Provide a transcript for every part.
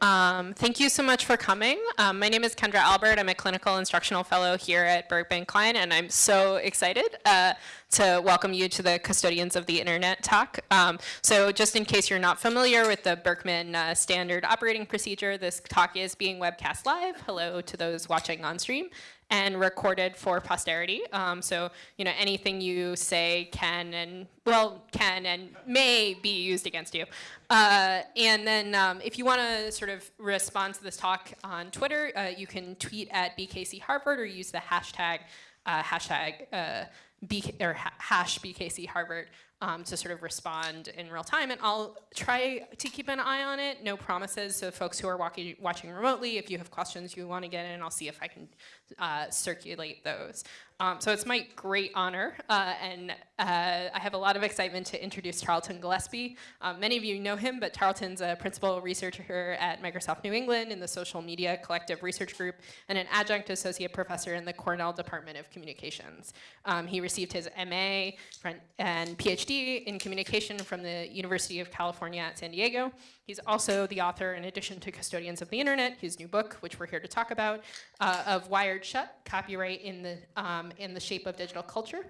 Um, thank you so much for coming. Um, my name is Kendra Albert. I'm a clinical instructional fellow here at Berkman Klein, and I'm so excited uh, to welcome you to the Custodians of the Internet talk. Um, so just in case you're not familiar with the Berkman uh, standard operating procedure, this talk is being webcast live. Hello to those watching on stream and recorded for posterity. Um, so, you know, anything you say can and, well, can and may be used against you. Uh, and then um, if you want to sort of respond to this talk on Twitter, uh, you can tweet at BKC Harvard or use the hashtag, uh, hashtag uh, BK, or ha hash BKC Harvard um, to sort of respond in real time. And I'll try to keep an eye on it. No promises. So folks who are walking, watching remotely, if you have questions you want to get in, I'll see if I can uh, circulate those. Um, so it's my great honor, uh, and uh, I have a lot of excitement to introduce Tarleton Gillespie. Um, many of you know him, but Tarleton's a principal researcher at Microsoft New England in the Social Media Collective Research Group and an adjunct associate professor in the Cornell Department of Communications. Um, he received his MA and PhD in communication from the University of California at San Diego. He's also the author, in addition to Custodians of the Internet, his new book, which we're here to talk about, uh, of Wired Shut, Copyright in the, um, in the Shape of Digital Culture.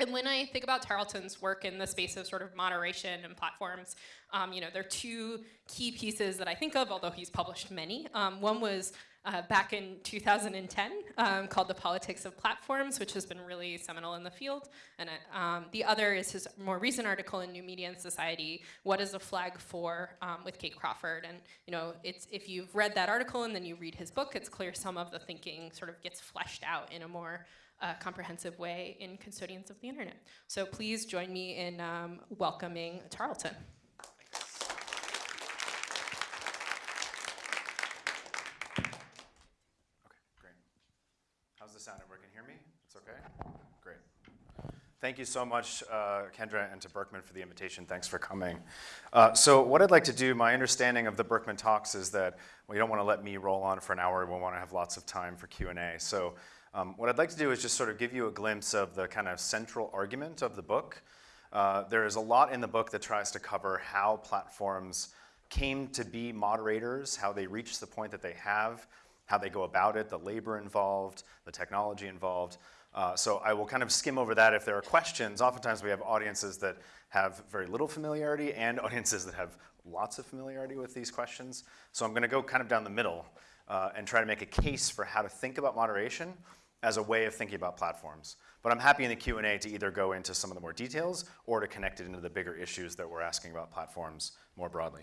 And when I think about Tarleton's work in the space of sort of moderation and platforms, um, you know, there are two key pieces that I think of, although he's published many. Um, one was uh, back in 2010 um, called The Politics of Platforms, which has been really seminal in the field. And uh, um, the other is his more recent article in New Media and Society, What is a Flag For, um, with Kate Crawford. And you know, it's, if you've read that article and then you read his book, it's clear some of the thinking sort of gets fleshed out in a more uh, comprehensive way in Custodians of the Internet. So please join me in um, welcoming Tarleton. sound. Everyone can hear me? It's okay? Great. Thank you so much, uh, Kendra, and to Berkman for the invitation. Thanks for coming. Uh, so what I'd like to do, my understanding of the Berkman talks is that you don't want to let me roll on for an hour. We want to have lots of time for Q&A. So um, what I'd like to do is just sort of give you a glimpse of the kind of central argument of the book. Uh, there is a lot in the book that tries to cover how platforms came to be moderators, how they reached the point that they have, how they go about it, the labor involved, the technology involved. Uh, so I will kind of skim over that. If there are questions, oftentimes we have audiences that have very little familiarity and audiences that have lots of familiarity with these questions. So I'm going to go kind of down the middle uh, and try to make a case for how to think about moderation as a way of thinking about platforms. But I'm happy in the Q&A to either go into some of the more details or to connect it into the bigger issues that we're asking about platforms more broadly.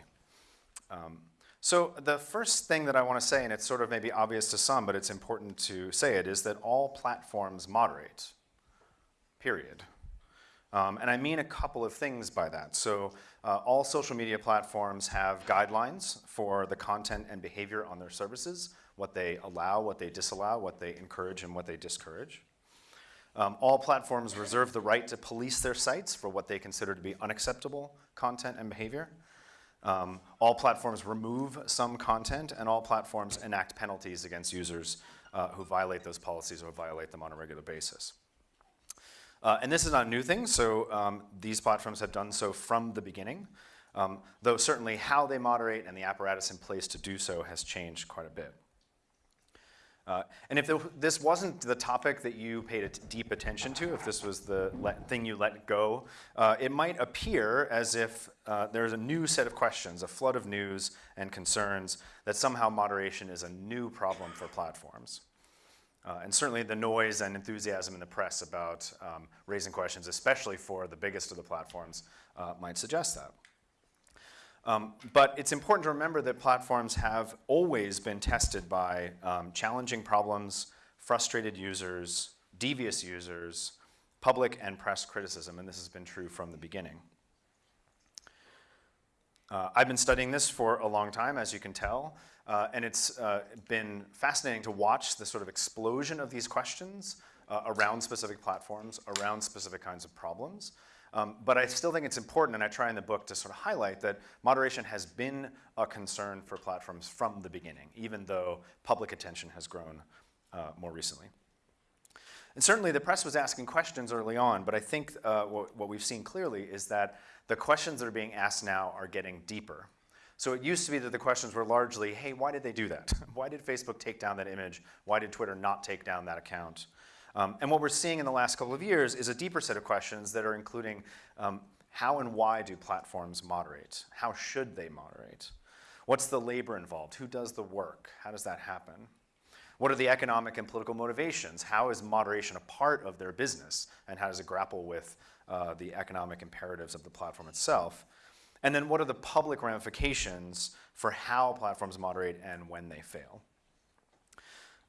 Um, so the first thing that I want to say, and it's sort of maybe obvious to some, but it's important to say it, is that all platforms moderate, period. Um, and I mean a couple of things by that. So uh, all social media platforms have guidelines for the content and behavior on their services, what they allow, what they disallow, what they encourage, and what they discourage. Um, all platforms reserve the right to police their sites for what they consider to be unacceptable content and behavior. Um, all platforms remove some content and all platforms enact penalties against users uh, who violate those policies or violate them on a regular basis. Uh, and this is not a new thing, so um, these platforms have done so from the beginning, um, though certainly how they moderate and the apparatus in place to do so has changed quite a bit. Uh, and if this wasn't the topic that you paid deep attention to, if this was the thing you let go, uh, it might appear as if uh, there's a new set of questions, a flood of news and concerns that somehow moderation is a new problem for platforms. Uh, and certainly the noise and enthusiasm in the press about um, raising questions, especially for the biggest of the platforms, uh, might suggest that. Um, but it's important to remember that platforms have always been tested by um, challenging problems, frustrated users, devious users, public and press criticism, and this has been true from the beginning. Uh, I've been studying this for a long time, as you can tell, uh, and it's uh, been fascinating to watch the sort of explosion of these questions uh, around specific platforms, around specific kinds of problems. Um, but I still think it's important, and I try in the book to sort of highlight that moderation has been a concern for platforms from the beginning, even though public attention has grown uh, more recently. And certainly the press was asking questions early on, but I think uh, what, what we've seen clearly is that the questions that are being asked now are getting deeper. So it used to be that the questions were largely, hey, why did they do that? why did Facebook take down that image? Why did Twitter not take down that account? Um, and what we're seeing in the last couple of years is a deeper set of questions that are including um, how and why do platforms moderate? How should they moderate? What's the labor involved? Who does the work? How does that happen? What are the economic and political motivations? How is moderation a part of their business? And how does it grapple with uh, the economic imperatives of the platform itself? And then what are the public ramifications for how platforms moderate and when they fail?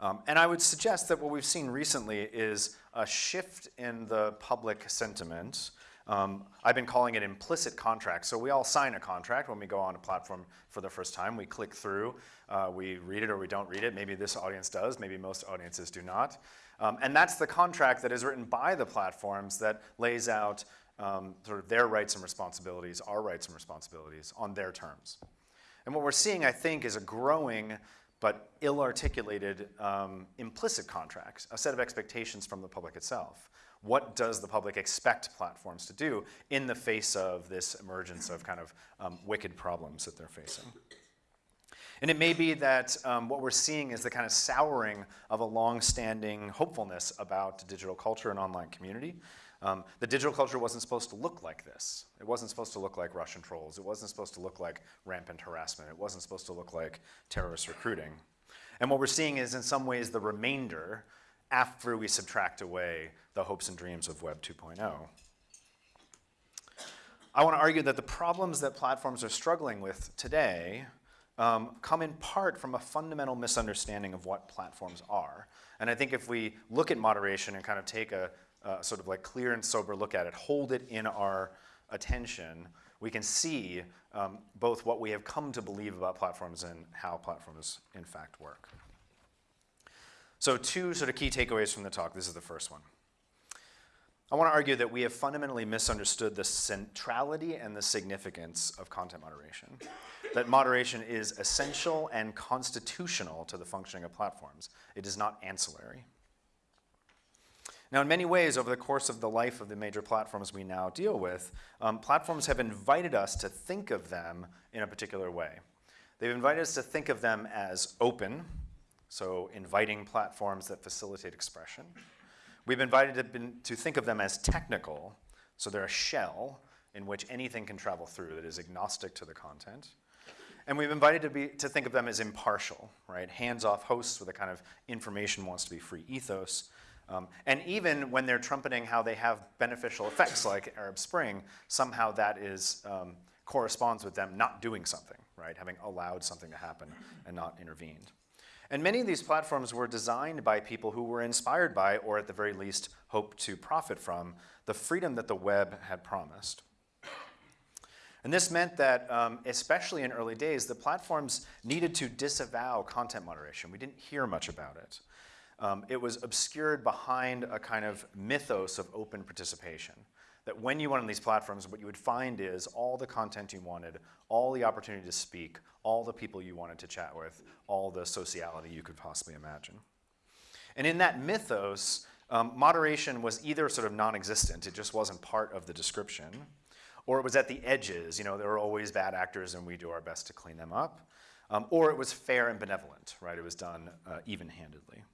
Um, and I would suggest that what we've seen recently is a shift in the public sentiment. Um, I've been calling it implicit contracts. So we all sign a contract when we go on a platform for the first time. We click through, uh, we read it or we don't read it. Maybe this audience does, maybe most audiences do not. Um, and that's the contract that is written by the platforms that lays out um, sort of their rights and responsibilities, our rights and responsibilities on their terms. And what we're seeing, I think, is a growing but ill-articulated um, implicit contracts, a set of expectations from the public itself. What does the public expect platforms to do in the face of this emergence of kind of um, wicked problems that they're facing? And it may be that um, what we're seeing is the kind of souring of a long-standing hopefulness about digital culture and online community, um, the digital culture wasn't supposed to look like this. It wasn't supposed to look like Russian trolls. It wasn't supposed to look like rampant harassment. It wasn't supposed to look like terrorist recruiting. And what we're seeing is in some ways the remainder after we subtract away the hopes and dreams of Web 2.0. I want to argue that the problems that platforms are struggling with today um, come in part from a fundamental misunderstanding of what platforms are. And I think if we look at moderation and kind of take a, uh, sort of like clear and sober look at it, hold it in our attention, we can see um, both what we have come to believe about platforms and how platforms in fact work. So two sort of key takeaways from the talk. This is the first one. I want to argue that we have fundamentally misunderstood the centrality and the significance of content moderation. That moderation is essential and constitutional to the functioning of platforms. It is not ancillary. Now, in many ways, over the course of the life of the major platforms we now deal with, um, platforms have invited us to think of them in a particular way. They've invited us to think of them as open, so inviting platforms that facilitate expression. We've invited to, been, to think of them as technical, so they're a shell in which anything can travel through that is agnostic to the content. And we've invited to, be, to think of them as impartial, right? Hands-off hosts with a kind of information wants to be free ethos, um, and even when they're trumpeting how they have beneficial effects like Arab Spring, somehow that is, um, corresponds with them not doing something, right? Having allowed something to happen and not intervened. And many of these platforms were designed by people who were inspired by, or at the very least, hoped to profit from, the freedom that the web had promised. And this meant that, um, especially in early days, the platforms needed to disavow content moderation. We didn't hear much about it um, it was obscured behind a kind of mythos of open participation. That when you went on these platforms, what you would find is all the content you wanted, all the opportunity to speak, all the people you wanted to chat with, all the sociality you could possibly imagine. And in that mythos, um, moderation was either sort of non-existent, it just wasn't part of the description, or it was at the edges, you know, there were always bad actors and we do our best to clean them up, um, or it was fair and benevolent, right, it was done uh, even-handedly.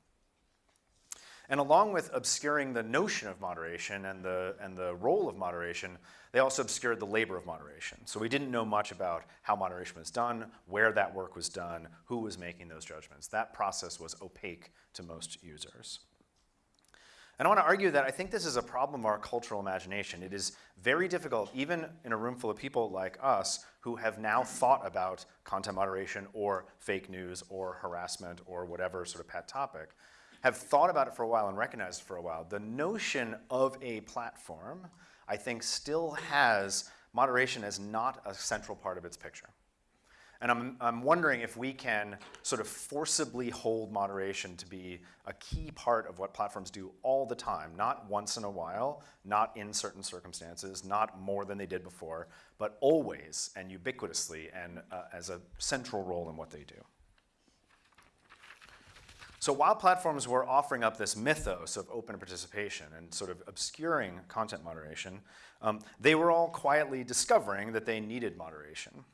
And along with obscuring the notion of moderation and the, and the role of moderation, they also obscured the labor of moderation. So we didn't know much about how moderation was done, where that work was done, who was making those judgments. That process was opaque to most users. And I want to argue that I think this is a problem of our cultural imagination. It is very difficult, even in a room full of people like us, who have now thought about content moderation or fake news or harassment or whatever sort of pet topic, have thought about it for a while and recognized it for a while, the notion of a platform, I think, still has moderation as not a central part of its picture. And I'm, I'm wondering if we can sort of forcibly hold moderation to be a key part of what platforms do all the time, not once in a while, not in certain circumstances, not more than they did before, but always and ubiquitously and uh, as a central role in what they do. So while platforms were offering up this mythos of open participation and sort of obscuring content moderation, um, they were all quietly discovering that they needed moderation.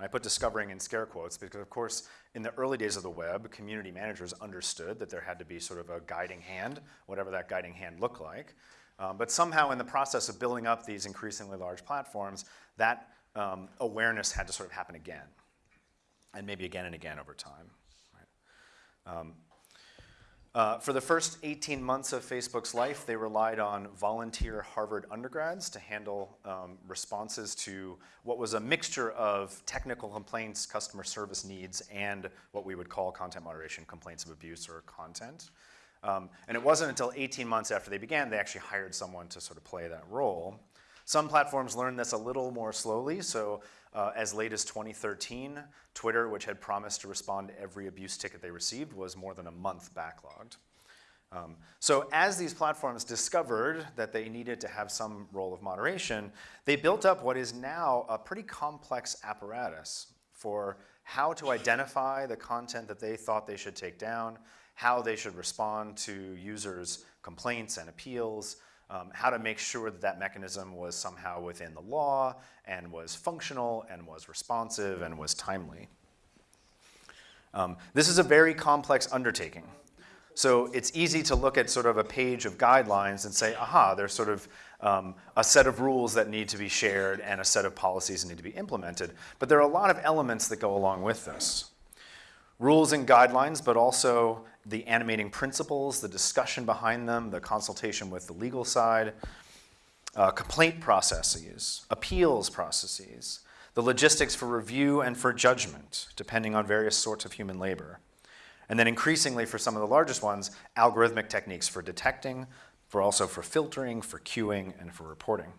I put discovering in scare quotes because, of course, in the early days of the web, community managers understood that there had to be sort of a guiding hand, whatever that guiding hand looked like. Um, but somehow in the process of building up these increasingly large platforms, that um, awareness had to sort of happen again, and maybe again and again over time. Right? Um, uh, for the first 18 months of Facebook's life, they relied on volunteer Harvard undergrads to handle um, responses to what was a mixture of technical complaints, customer service needs, and what we would call content moderation complaints of abuse or content. Um, and it wasn't until 18 months after they began they actually hired someone to sort of play that role. Some platforms learned this a little more slowly, so uh, as late as 2013, Twitter, which had promised to respond to every abuse ticket they received, was more than a month backlogged. Um, so as these platforms discovered that they needed to have some role of moderation, they built up what is now a pretty complex apparatus for how to identify the content that they thought they should take down, how they should respond to users' complaints and appeals, um, how to make sure that that mechanism was somehow within the law and was functional and was responsive and was timely. Um, this is a very complex undertaking. So it's easy to look at sort of a page of guidelines and say, aha, there's sort of um, a set of rules that need to be shared and a set of policies that need to be implemented. But there are a lot of elements that go along with this. Rules and guidelines, but also the animating principles, the discussion behind them, the consultation with the legal side, uh, complaint processes, appeals processes, the logistics for review and for judgment, depending on various sorts of human labor. And then increasingly for some of the largest ones, algorithmic techniques for detecting, for also for filtering, for queuing, and for reporting.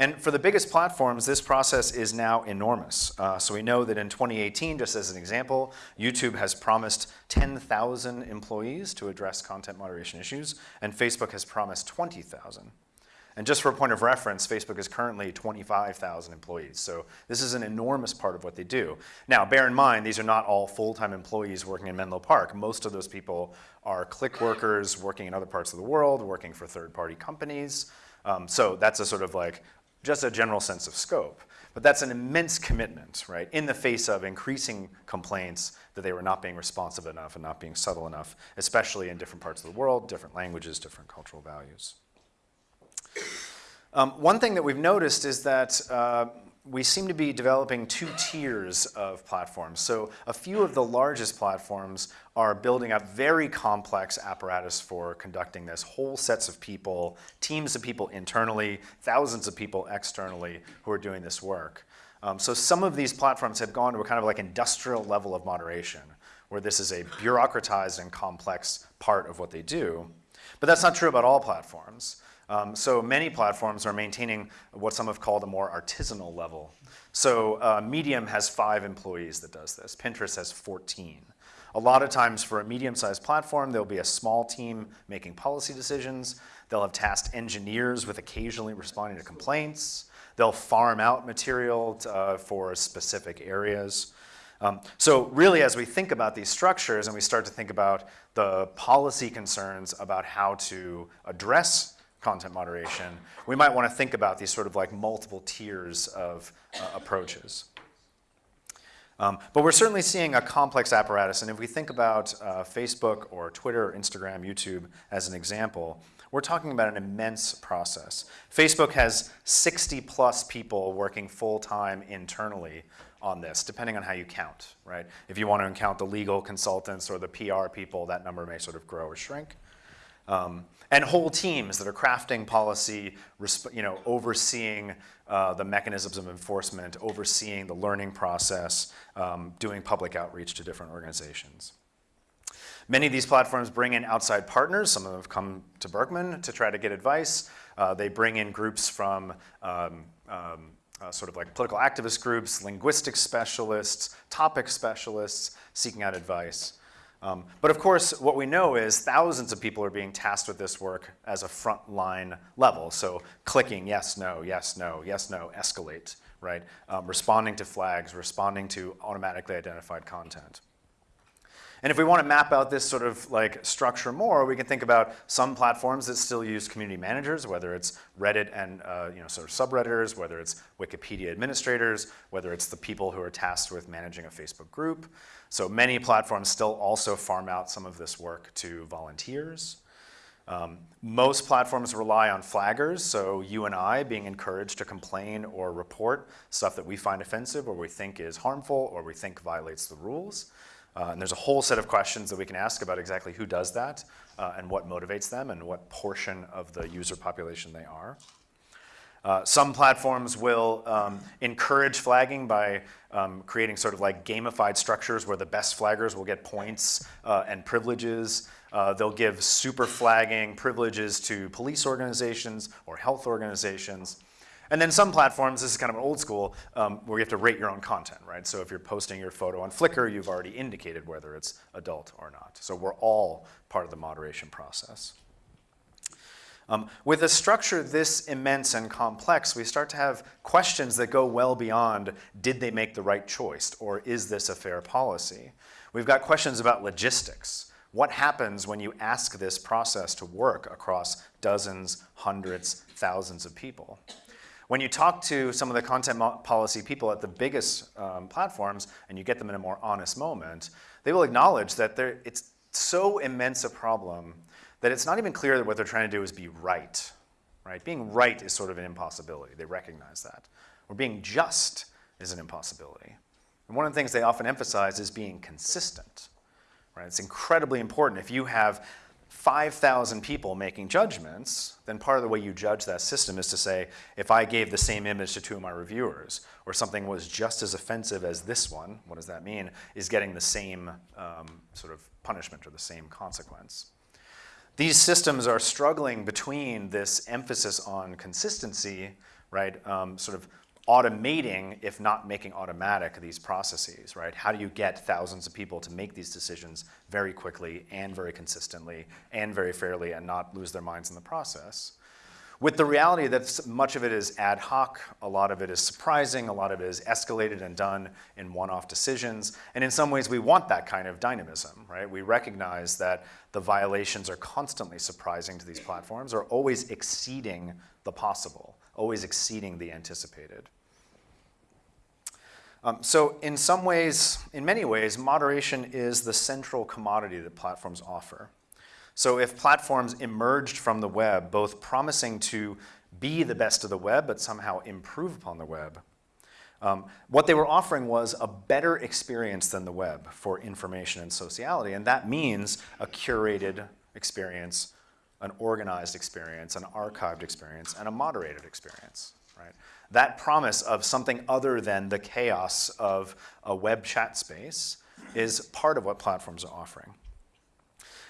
And for the biggest platforms, this process is now enormous. Uh, so we know that in 2018, just as an example, YouTube has promised 10,000 employees to address content moderation issues, and Facebook has promised 20,000. And just for a point of reference, Facebook is currently 25,000 employees. So this is an enormous part of what they do. Now, bear in mind, these are not all full-time employees working in Menlo Park. Most of those people are click workers working in other parts of the world, working for third-party companies. Um, so that's a sort of like just a general sense of scope. But that's an immense commitment, right, in the face of increasing complaints that they were not being responsive enough and not being subtle enough, especially in different parts of the world, different languages, different cultural values. Um, one thing that we've noticed is that uh, we seem to be developing two tiers of platforms. So a few of the largest platforms are building up very complex apparatus for conducting this, whole sets of people, teams of people internally, thousands of people externally who are doing this work. Um, so some of these platforms have gone to a kind of like industrial level of moderation, where this is a bureaucratized and complex part of what they do. But that's not true about all platforms. Um, so many platforms are maintaining what some have called a more artisanal level. So uh, Medium has five employees that does this. Pinterest has 14. A lot of times for a medium-sized platform, there'll be a small team making policy decisions. They'll have tasked engineers with occasionally responding to complaints. They'll farm out material to, uh, for specific areas. Um, so really, as we think about these structures and we start to think about the policy concerns about how to address content moderation, we might want to think about these sort of like multiple tiers of uh, approaches. Um, but we're certainly seeing a complex apparatus, and if we think about uh, Facebook or Twitter, or Instagram, YouTube as an example, we're talking about an immense process. Facebook has 60 plus people working full-time internally on this, depending on how you count, right? If you want to count the legal consultants or the PR people, that number may sort of grow or shrink. Um, and whole teams that are crafting policy, you know, overseeing uh, the mechanisms of enforcement, overseeing the learning process, um, doing public outreach to different organizations. Many of these platforms bring in outside partners. Some of them have come to Berkman to try to get advice. Uh, they bring in groups from um, um, uh, sort of like political activist groups, linguistic specialists, topic specialists, seeking out advice. Um, but of course, what we know is thousands of people are being tasked with this work as a frontline level. So clicking yes, no, yes, no, yes, no, escalate, right? Um, responding to flags, responding to automatically identified content. And if we want to map out this sort of like structure more, we can think about some platforms that still use community managers, whether it's Reddit and uh, you know sort of subredditors, whether it's Wikipedia administrators, whether it's the people who are tasked with managing a Facebook group. So many platforms still also farm out some of this work to volunteers. Um, most platforms rely on flaggers, so you and I being encouraged to complain or report stuff that we find offensive or we think is harmful or we think violates the rules. Uh, and there's a whole set of questions that we can ask about exactly who does that uh, and what motivates them and what portion of the user population they are. Uh, some platforms will um, encourage flagging by um, creating sort of like gamified structures where the best flaggers will get points uh, and privileges. Uh, they'll give super flagging privileges to police organizations or health organizations. And then some platforms, this is kind of an old school, um, where you have to rate your own content, right? So if you're posting your photo on Flickr, you've already indicated whether it's adult or not. So we're all part of the moderation process. Um, with a structure this immense and complex, we start to have questions that go well beyond, did they make the right choice, or is this a fair policy? We've got questions about logistics. What happens when you ask this process to work across dozens, hundreds, thousands of people? When you talk to some of the content policy people at the biggest um, platforms and you get them in a more honest moment, they will acknowledge that it's so immense a problem that it's not even clear that what they're trying to do is be right. Right? Being right is sort of an impossibility. They recognize that. Or being just is an impossibility. And one of the things they often emphasize is being consistent. Right? It's incredibly important. If you have 5,000 people making judgments, then part of the way you judge that system is to say, if I gave the same image to two of my reviewers, or something was just as offensive as this one, what does that mean, is getting the same um, sort of punishment or the same consequence. These systems are struggling between this emphasis on consistency, right, um, sort of automating, if not making automatic, these processes, right? How do you get thousands of people to make these decisions very quickly and very consistently and very fairly and not lose their minds in the process? With the reality that much of it is ad hoc, a lot of it is surprising, a lot of it is escalated and done in one-off decisions, and in some ways we want that kind of dynamism, right? We recognize that the violations are constantly surprising to these platforms, are always exceeding the possible, always exceeding the anticipated. Um, so in some ways, in many ways, moderation is the central commodity that platforms offer. So if platforms emerged from the web, both promising to be the best of the web, but somehow improve upon the web, um, what they were offering was a better experience than the web for information and sociality, and that means a curated experience, an organized experience, an archived experience, and a moderated experience, right? that promise of something other than the chaos of a web chat space is part of what platforms are offering.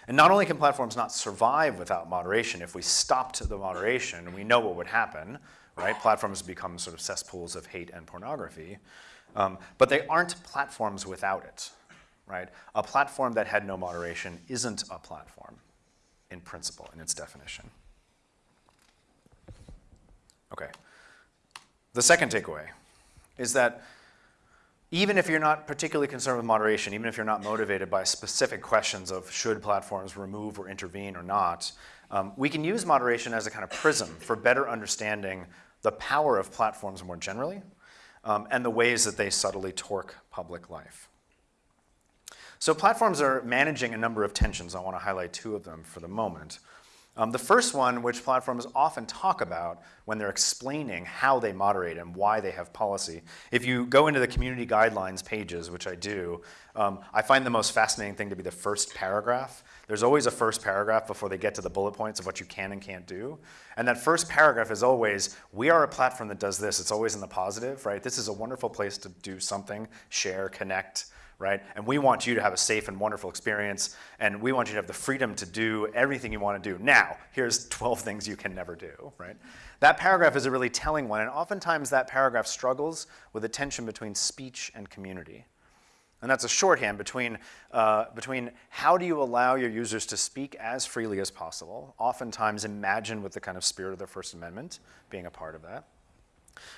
And not only can platforms not survive without moderation, if we stopped the moderation, we know what would happen, right? Platforms become sort of cesspools of hate and pornography, um, but they aren't platforms without it, right? A platform that had no moderation isn't a platform in principle, in its definition. Okay. The second takeaway is that even if you're not particularly concerned with moderation, even if you're not motivated by specific questions of should platforms remove or intervene or not, um, we can use moderation as a kind of prism for better understanding the power of platforms more generally um, and the ways that they subtly torque public life. So platforms are managing a number of tensions. I want to highlight two of them for the moment. Um, the first one, which platforms often talk about when they're explaining how they moderate and why they have policy. If you go into the community guidelines pages, which I do, um, I find the most fascinating thing to be the first paragraph. There's always a first paragraph before they get to the bullet points of what you can and can't do. And that first paragraph is always, we are a platform that does this. It's always in the positive, right? This is a wonderful place to do something, share, connect, right? And we want you to have a safe and wonderful experience, and we want you to have the freedom to do everything you want to do. Now, here's 12 things you can never do, right? That paragraph is a really telling one, and oftentimes that paragraph struggles with the tension between speech and community. And that's a shorthand between, uh, between how do you allow your users to speak as freely as possible, oftentimes imagine with the kind of spirit of the First Amendment being a part of that,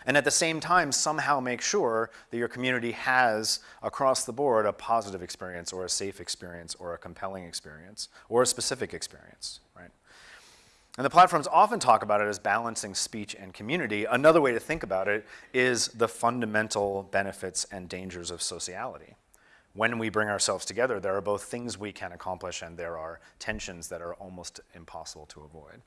And at the same time, somehow make sure that your community has, across the board, a positive experience or a safe experience or a compelling experience or a specific experience, right? And the platforms often talk about it as balancing speech and community. Another way to think about it is the fundamental benefits and dangers of sociality. When we bring ourselves together, there are both things we can accomplish and there are tensions that are almost impossible to avoid.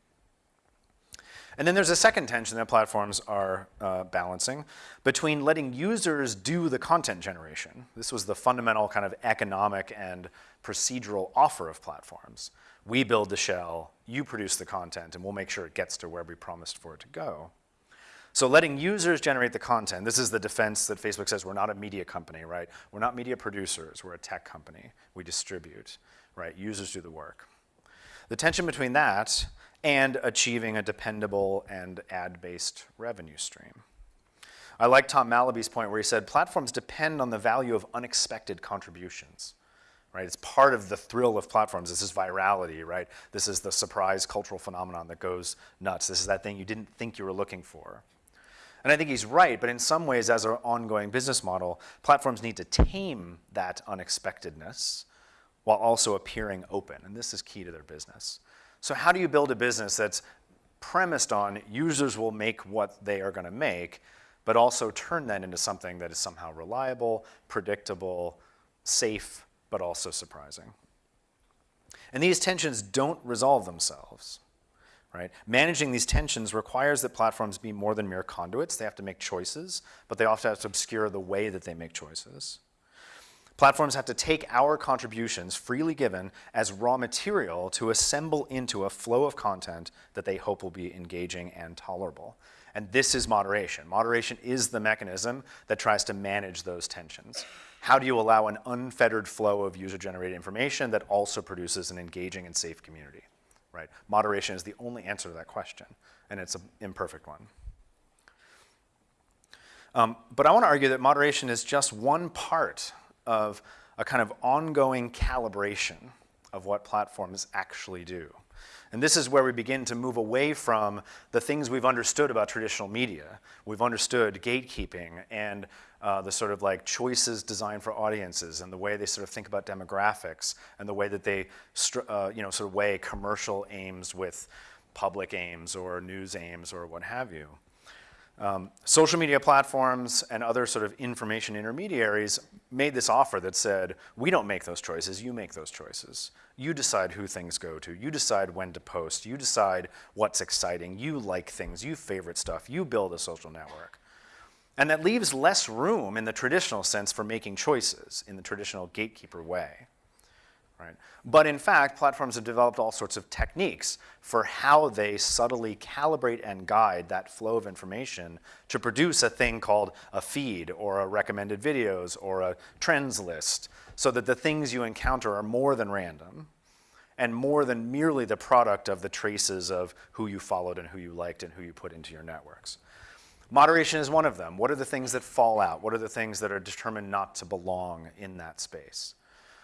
And then there's a second tension that platforms are uh, balancing between letting users do the content generation. This was the fundamental kind of economic and procedural offer of platforms. We build the shell, you produce the content, and we'll make sure it gets to where we promised for it to go. So letting users generate the content, this is the defense that Facebook says we're not a media company, right? We're not media producers, we're a tech company. We distribute, right? Users do the work. The tension between that and achieving a dependable and ad-based revenue stream. I like Tom Malaby's point where he said platforms depend on the value of unexpected contributions. Right? It's part of the thrill of platforms. This is virality, right? This is the surprise cultural phenomenon that goes nuts. This is that thing you didn't think you were looking for. And I think he's right, but in some ways, as our ongoing business model, platforms need to tame that unexpectedness while also appearing open. And this is key to their business. So how do you build a business that's premised on users will make what they are going to make, but also turn that into something that is somehow reliable, predictable, safe, but also surprising? And these tensions don't resolve themselves. Right? Managing these tensions requires that platforms be more than mere conduits. They have to make choices, but they often have to obscure the way that they make choices. Platforms have to take our contributions freely given as raw material to assemble into a flow of content that they hope will be engaging and tolerable. And this is moderation. Moderation is the mechanism that tries to manage those tensions. How do you allow an unfettered flow of user-generated information that also produces an engaging and safe community? Right? Moderation is the only answer to that question, and it's an imperfect one. Um, but I want to argue that moderation is just one part of a kind of ongoing calibration of what platforms actually do. And this is where we begin to move away from the things we've understood about traditional media. We've understood gatekeeping and uh, the sort of like choices designed for audiences and the way they sort of think about demographics and the way that they uh, you know, sort of weigh commercial aims with public aims or news aims or what have you. Um, social media platforms and other sort of information intermediaries made this offer that said, we don't make those choices, you make those choices. You decide who things go to, you decide when to post, you decide what's exciting, you like things, you favorite stuff, you build a social network. And that leaves less room in the traditional sense for making choices in the traditional gatekeeper way. Right? But in fact, platforms have developed all sorts of techniques for how they subtly calibrate and guide that flow of information to produce a thing called a feed or a recommended videos or a trends list so that the things you encounter are more than random and more than merely the product of the traces of who you followed and who you liked and who you put into your networks. Moderation is one of them. What are the things that fall out? What are the things that are determined not to belong in that space?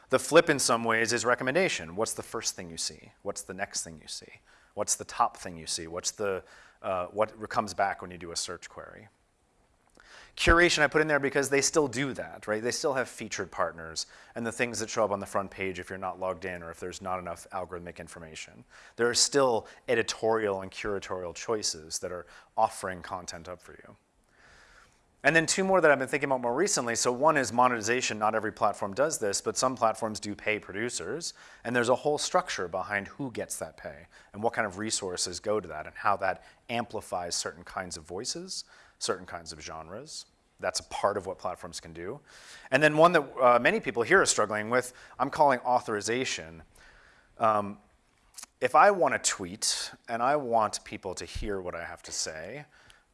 The flip in some ways is recommendation. What's the first thing you see? What's the next thing you see? What's the top thing you see? What's the, uh, what comes back when you do a search query? Curation I put in there because they still do that, right? They still have featured partners and the things that show up on the front page if you're not logged in or if there's not enough algorithmic information. There are still editorial and curatorial choices that are offering content up for you. And then two more that I've been thinking about more recently. So one is monetization. Not every platform does this, but some platforms do pay producers. And there's a whole structure behind who gets that pay and what kind of resources go to that and how that amplifies certain kinds of voices, certain kinds of genres. That's a part of what platforms can do. And then one that uh, many people here are struggling with, I'm calling authorization. Um, if I want to tweet and I want people to hear what I have to say,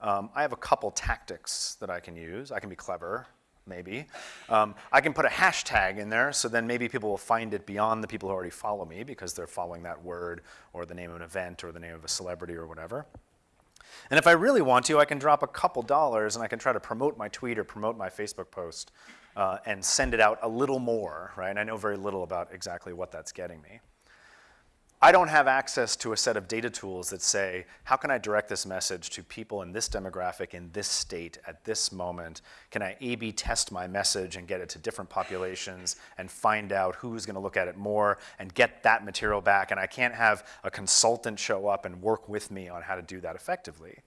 um, I have a couple tactics that I can use. I can be clever, maybe. Um, I can put a hashtag in there, so then maybe people will find it beyond the people who already follow me because they're following that word or the name of an event or the name of a celebrity or whatever. And if I really want to, I can drop a couple dollars and I can try to promote my tweet or promote my Facebook post uh, and send it out a little more, right? I know very little about exactly what that's getting me. I don't have access to a set of data tools that say, how can I direct this message to people in this demographic, in this state, at this moment? Can I A-B test my message and get it to different populations and find out who's gonna look at it more and get that material back? And I can't have a consultant show up and work with me on how to do that effectively,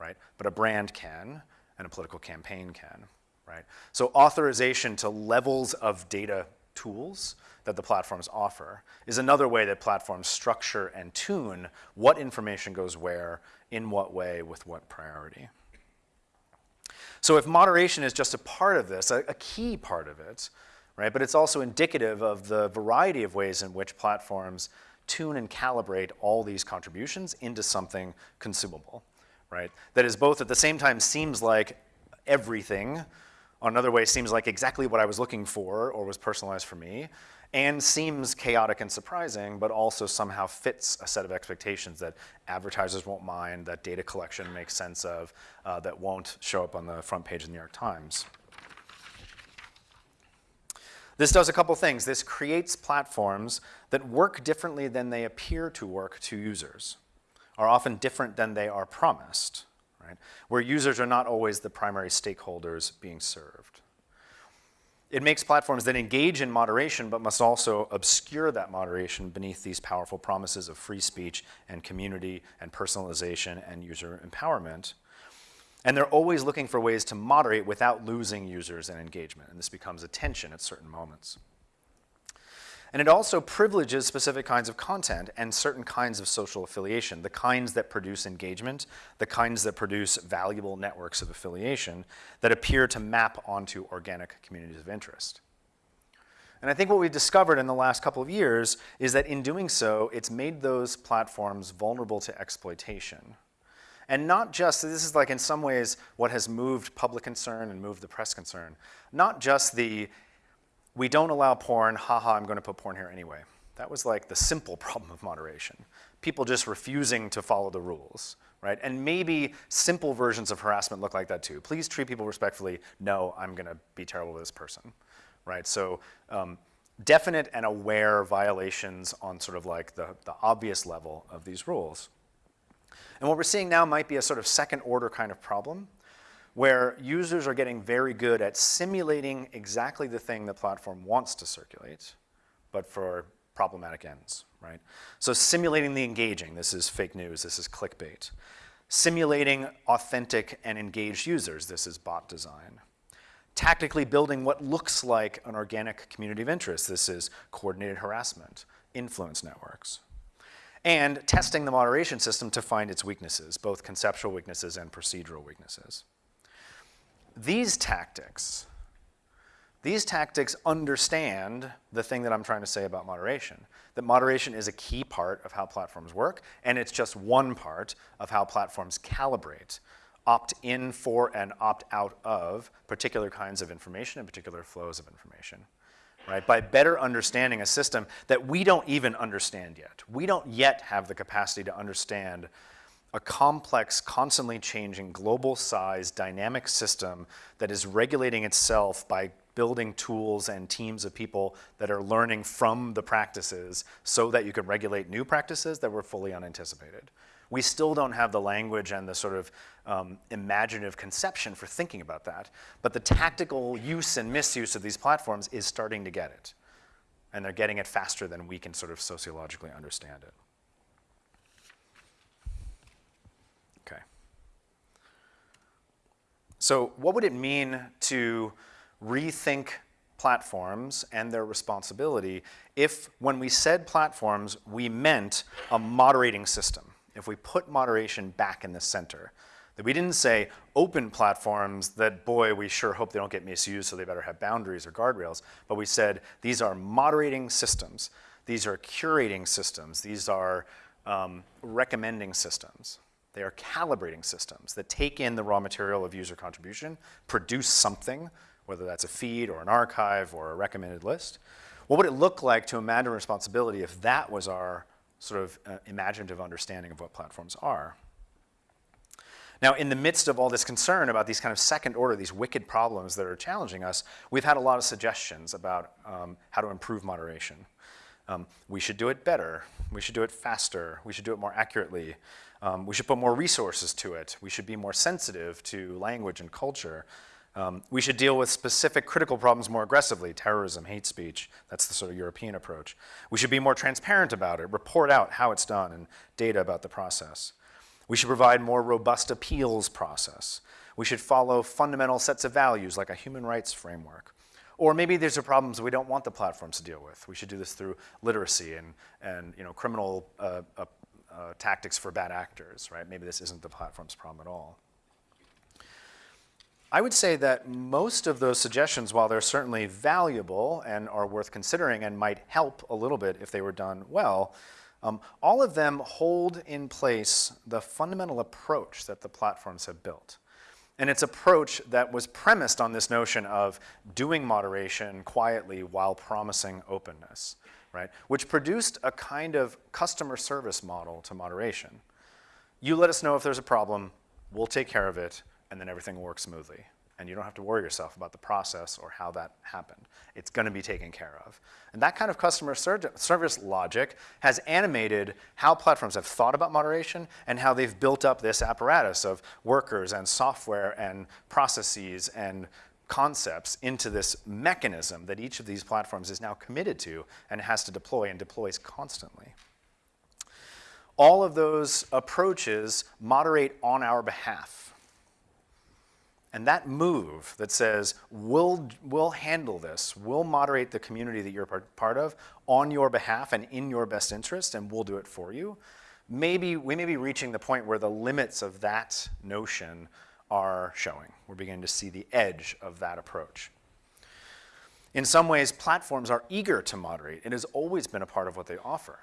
right? But a brand can, and a political campaign can, right? So authorization to levels of data tools that the platforms offer is another way that platforms structure and tune what information goes where, in what way, with what priority. So if moderation is just a part of this, a, a key part of it, right, but it's also indicative of the variety of ways in which platforms tune and calibrate all these contributions into something consumable, right? That is both at the same time seems like everything, another way seems like exactly what I was looking for or was personalized for me, and seems chaotic and surprising, but also somehow fits a set of expectations that advertisers won't mind, that data collection makes sense of, uh, that won't show up on the front page of the New York Times. This does a couple things. This creates platforms that work differently than they appear to work to users, are often different than they are promised, right? Where users are not always the primary stakeholders being served. It makes platforms that engage in moderation but must also obscure that moderation beneath these powerful promises of free speech and community and personalization and user empowerment. And they're always looking for ways to moderate without losing users and engagement. And this becomes a tension at certain moments. And it also privileges specific kinds of content and certain kinds of social affiliation, the kinds that produce engagement, the kinds that produce valuable networks of affiliation that appear to map onto organic communities of interest. And I think what we've discovered in the last couple of years is that in doing so, it's made those platforms vulnerable to exploitation. And not just, this is like in some ways what has moved public concern and moved the press concern, not just the we don't allow porn, haha, I'm going to put porn here anyway. That was like the simple problem of moderation. People just refusing to follow the rules, right? And maybe simple versions of harassment look like that too. Please treat people respectfully. No, I'm going to be terrible with this person, right? So um, definite and aware violations on sort of like the, the obvious level of these rules. And what we're seeing now might be a sort of second order kind of problem where users are getting very good at simulating exactly the thing the platform wants to circulate, but for problematic ends, right? So simulating the engaging, this is fake news, this is clickbait. Simulating authentic and engaged users, this is bot design. Tactically building what looks like an organic community of interest, this is coordinated harassment, influence networks. And testing the moderation system to find its weaknesses, both conceptual weaknesses and procedural weaknesses these tactics, these tactics understand the thing that I'm trying to say about moderation, that moderation is a key part of how platforms work, and it's just one part of how platforms calibrate, opt in for and opt out of particular kinds of information and particular flows of information. Right, by better understanding a system that we don't even understand yet. We don't yet have the capacity to understand a complex, constantly changing, global size, dynamic system that is regulating itself by building tools and teams of people that are learning from the practices so that you can regulate new practices that were fully unanticipated. We still don't have the language and the sort of um, imaginative conception for thinking about that, but the tactical use and misuse of these platforms is starting to get it. And they're getting it faster than we can sort of sociologically understand it. So what would it mean to rethink platforms and their responsibility if when we said platforms, we meant a moderating system, if we put moderation back in the center. That we didn't say open platforms that, boy, we sure hope they don't get misused, so they better have boundaries or guardrails, but we said these are moderating systems, these are curating systems, these are um, recommending systems. They are calibrating systems that take in the raw material of user contribution, produce something, whether that's a feed or an archive or a recommended list. What would it look like to imagine responsibility if that was our sort of uh, imaginative understanding of what platforms are? Now, in the midst of all this concern about these kind of second order, these wicked problems that are challenging us, we've had a lot of suggestions about um, how to improve moderation. Um, we should do it better. We should do it faster. We should do it more accurately. Um, we should put more resources to it. We should be more sensitive to language and culture. Um, we should deal with specific critical problems more aggressively, terrorism, hate speech. That's the sort of European approach. We should be more transparent about it, report out how it's done and data about the process. We should provide more robust appeals process. We should follow fundamental sets of values like a human rights framework. Or maybe these are problems we don't want the platforms to deal with. We should do this through literacy and, and you know, criminal uh, uh, uh, tactics for bad actors, right? Maybe this isn't the platform's problem at all. I would say that most of those suggestions, while they're certainly valuable and are worth considering and might help a little bit if they were done well, um, all of them hold in place the fundamental approach that the platforms have built. And its an approach that was premised on this notion of doing moderation quietly while promising openness, right? Which produced a kind of customer service model to moderation. You let us know if there's a problem, we'll take care of it, and then everything works smoothly and you don't have to worry yourself about the process or how that happened. It's going to be taken care of. And that kind of customer service logic has animated how platforms have thought about moderation and how they've built up this apparatus of workers and software and processes and concepts into this mechanism that each of these platforms is now committed to and has to deploy and deploys constantly. All of those approaches moderate on our behalf and that move that says, we'll, we'll handle this, we'll moderate the community that you're part of on your behalf and in your best interest, and we'll do it for you, maybe we may be reaching the point where the limits of that notion are showing. We're beginning to see the edge of that approach. In some ways, platforms are eager to moderate. It has always been a part of what they offer.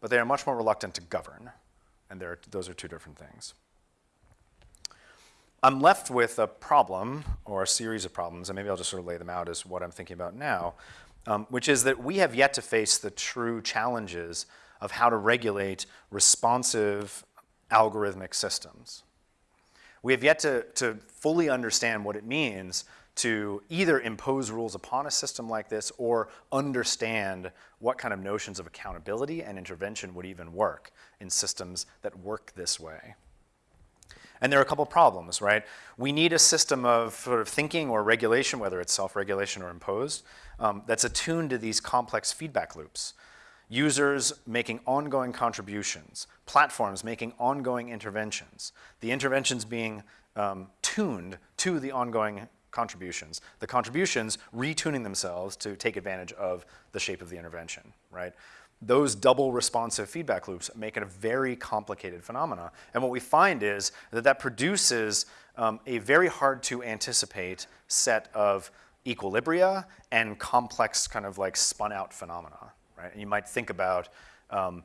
But they are much more reluctant to govern. And those are two different things. I'm left with a problem or a series of problems, and maybe I'll just sort of lay them out as what I'm thinking about now, um, which is that we have yet to face the true challenges of how to regulate responsive algorithmic systems. We have yet to, to fully understand what it means to either impose rules upon a system like this or understand what kind of notions of accountability and intervention would even work in systems that work this way. And there are a couple problems, right? We need a system of sort of thinking or regulation, whether it's self-regulation or imposed, um, that's attuned to these complex feedback loops. Users making ongoing contributions, platforms making ongoing interventions, the interventions being um, tuned to the ongoing contributions, the contributions retuning themselves to take advantage of the shape of the intervention, right? those double responsive feedback loops make it a very complicated phenomena. And what we find is that that produces um, a very hard to anticipate set of equilibria and complex kind of like spun out phenomena, right? And you might think about um,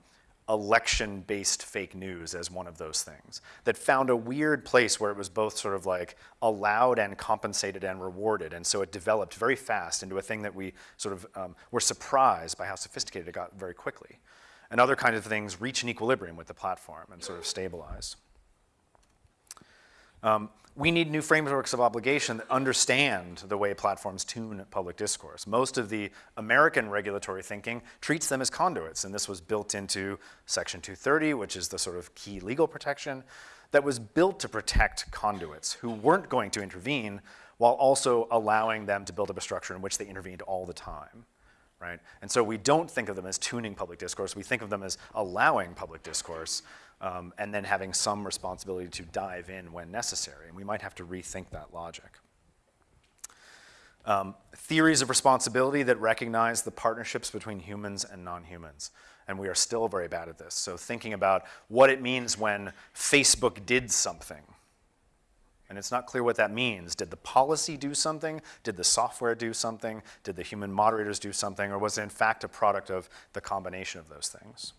election-based fake news as one of those things that found a weird place where it was both sort of like allowed and compensated and rewarded. And so it developed very fast into a thing that we sort of um, were surprised by how sophisticated it got very quickly. And other kinds of things reach an equilibrium with the platform and sort of stabilize. Um, we need new frameworks of obligation that understand the way platforms tune public discourse. Most of the American regulatory thinking treats them as conduits, and this was built into Section 230, which is the sort of key legal protection that was built to protect conduits who weren't going to intervene while also allowing them to build up a structure in which they intervened all the time. Right? And so we don't think of them as tuning public discourse, we think of them as allowing public discourse um, and then having some responsibility to dive in when necessary. And we might have to rethink that logic. Um, theories of responsibility that recognize the partnerships between humans and non-humans. And we are still very bad at this. So thinking about what it means when Facebook did something. And it's not clear what that means. Did the policy do something? Did the software do something? Did the human moderators do something? Or was it in fact a product of the combination of those things?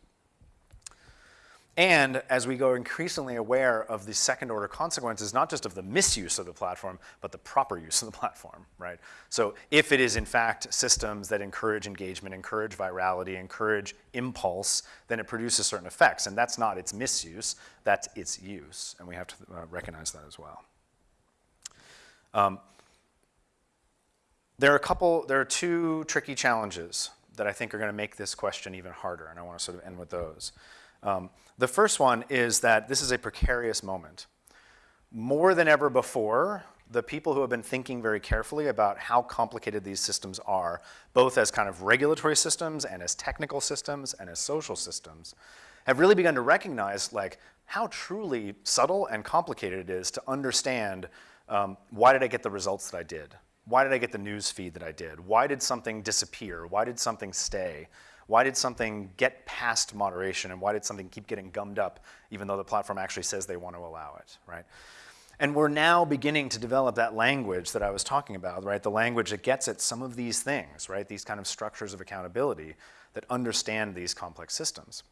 And as we go increasingly aware of the second order consequences, not just of the misuse of the platform, but the proper use of the platform, right? So if it is in fact systems that encourage engagement, encourage virality, encourage impulse, then it produces certain effects. And that's not its misuse, that's its use. And we have to uh, recognize that as well. Um, there are a couple, there are two tricky challenges that I think are going to make this question even harder, and I want to sort of end with those. Um, the first one is that this is a precarious moment. More than ever before, the people who have been thinking very carefully about how complicated these systems are, both as kind of regulatory systems and as technical systems and as social systems, have really begun to recognize like how truly subtle and complicated it is to understand um, why did I get the results that I did? Why did I get the news feed that I did? Why did something disappear? Why did something stay? Why did something get past moderation and why did something keep getting gummed up even though the platform actually says they want to allow it, right? And we're now beginning to develop that language that I was talking about, right? The language that gets at some of these things, right? These kind of structures of accountability that understand these complex systems.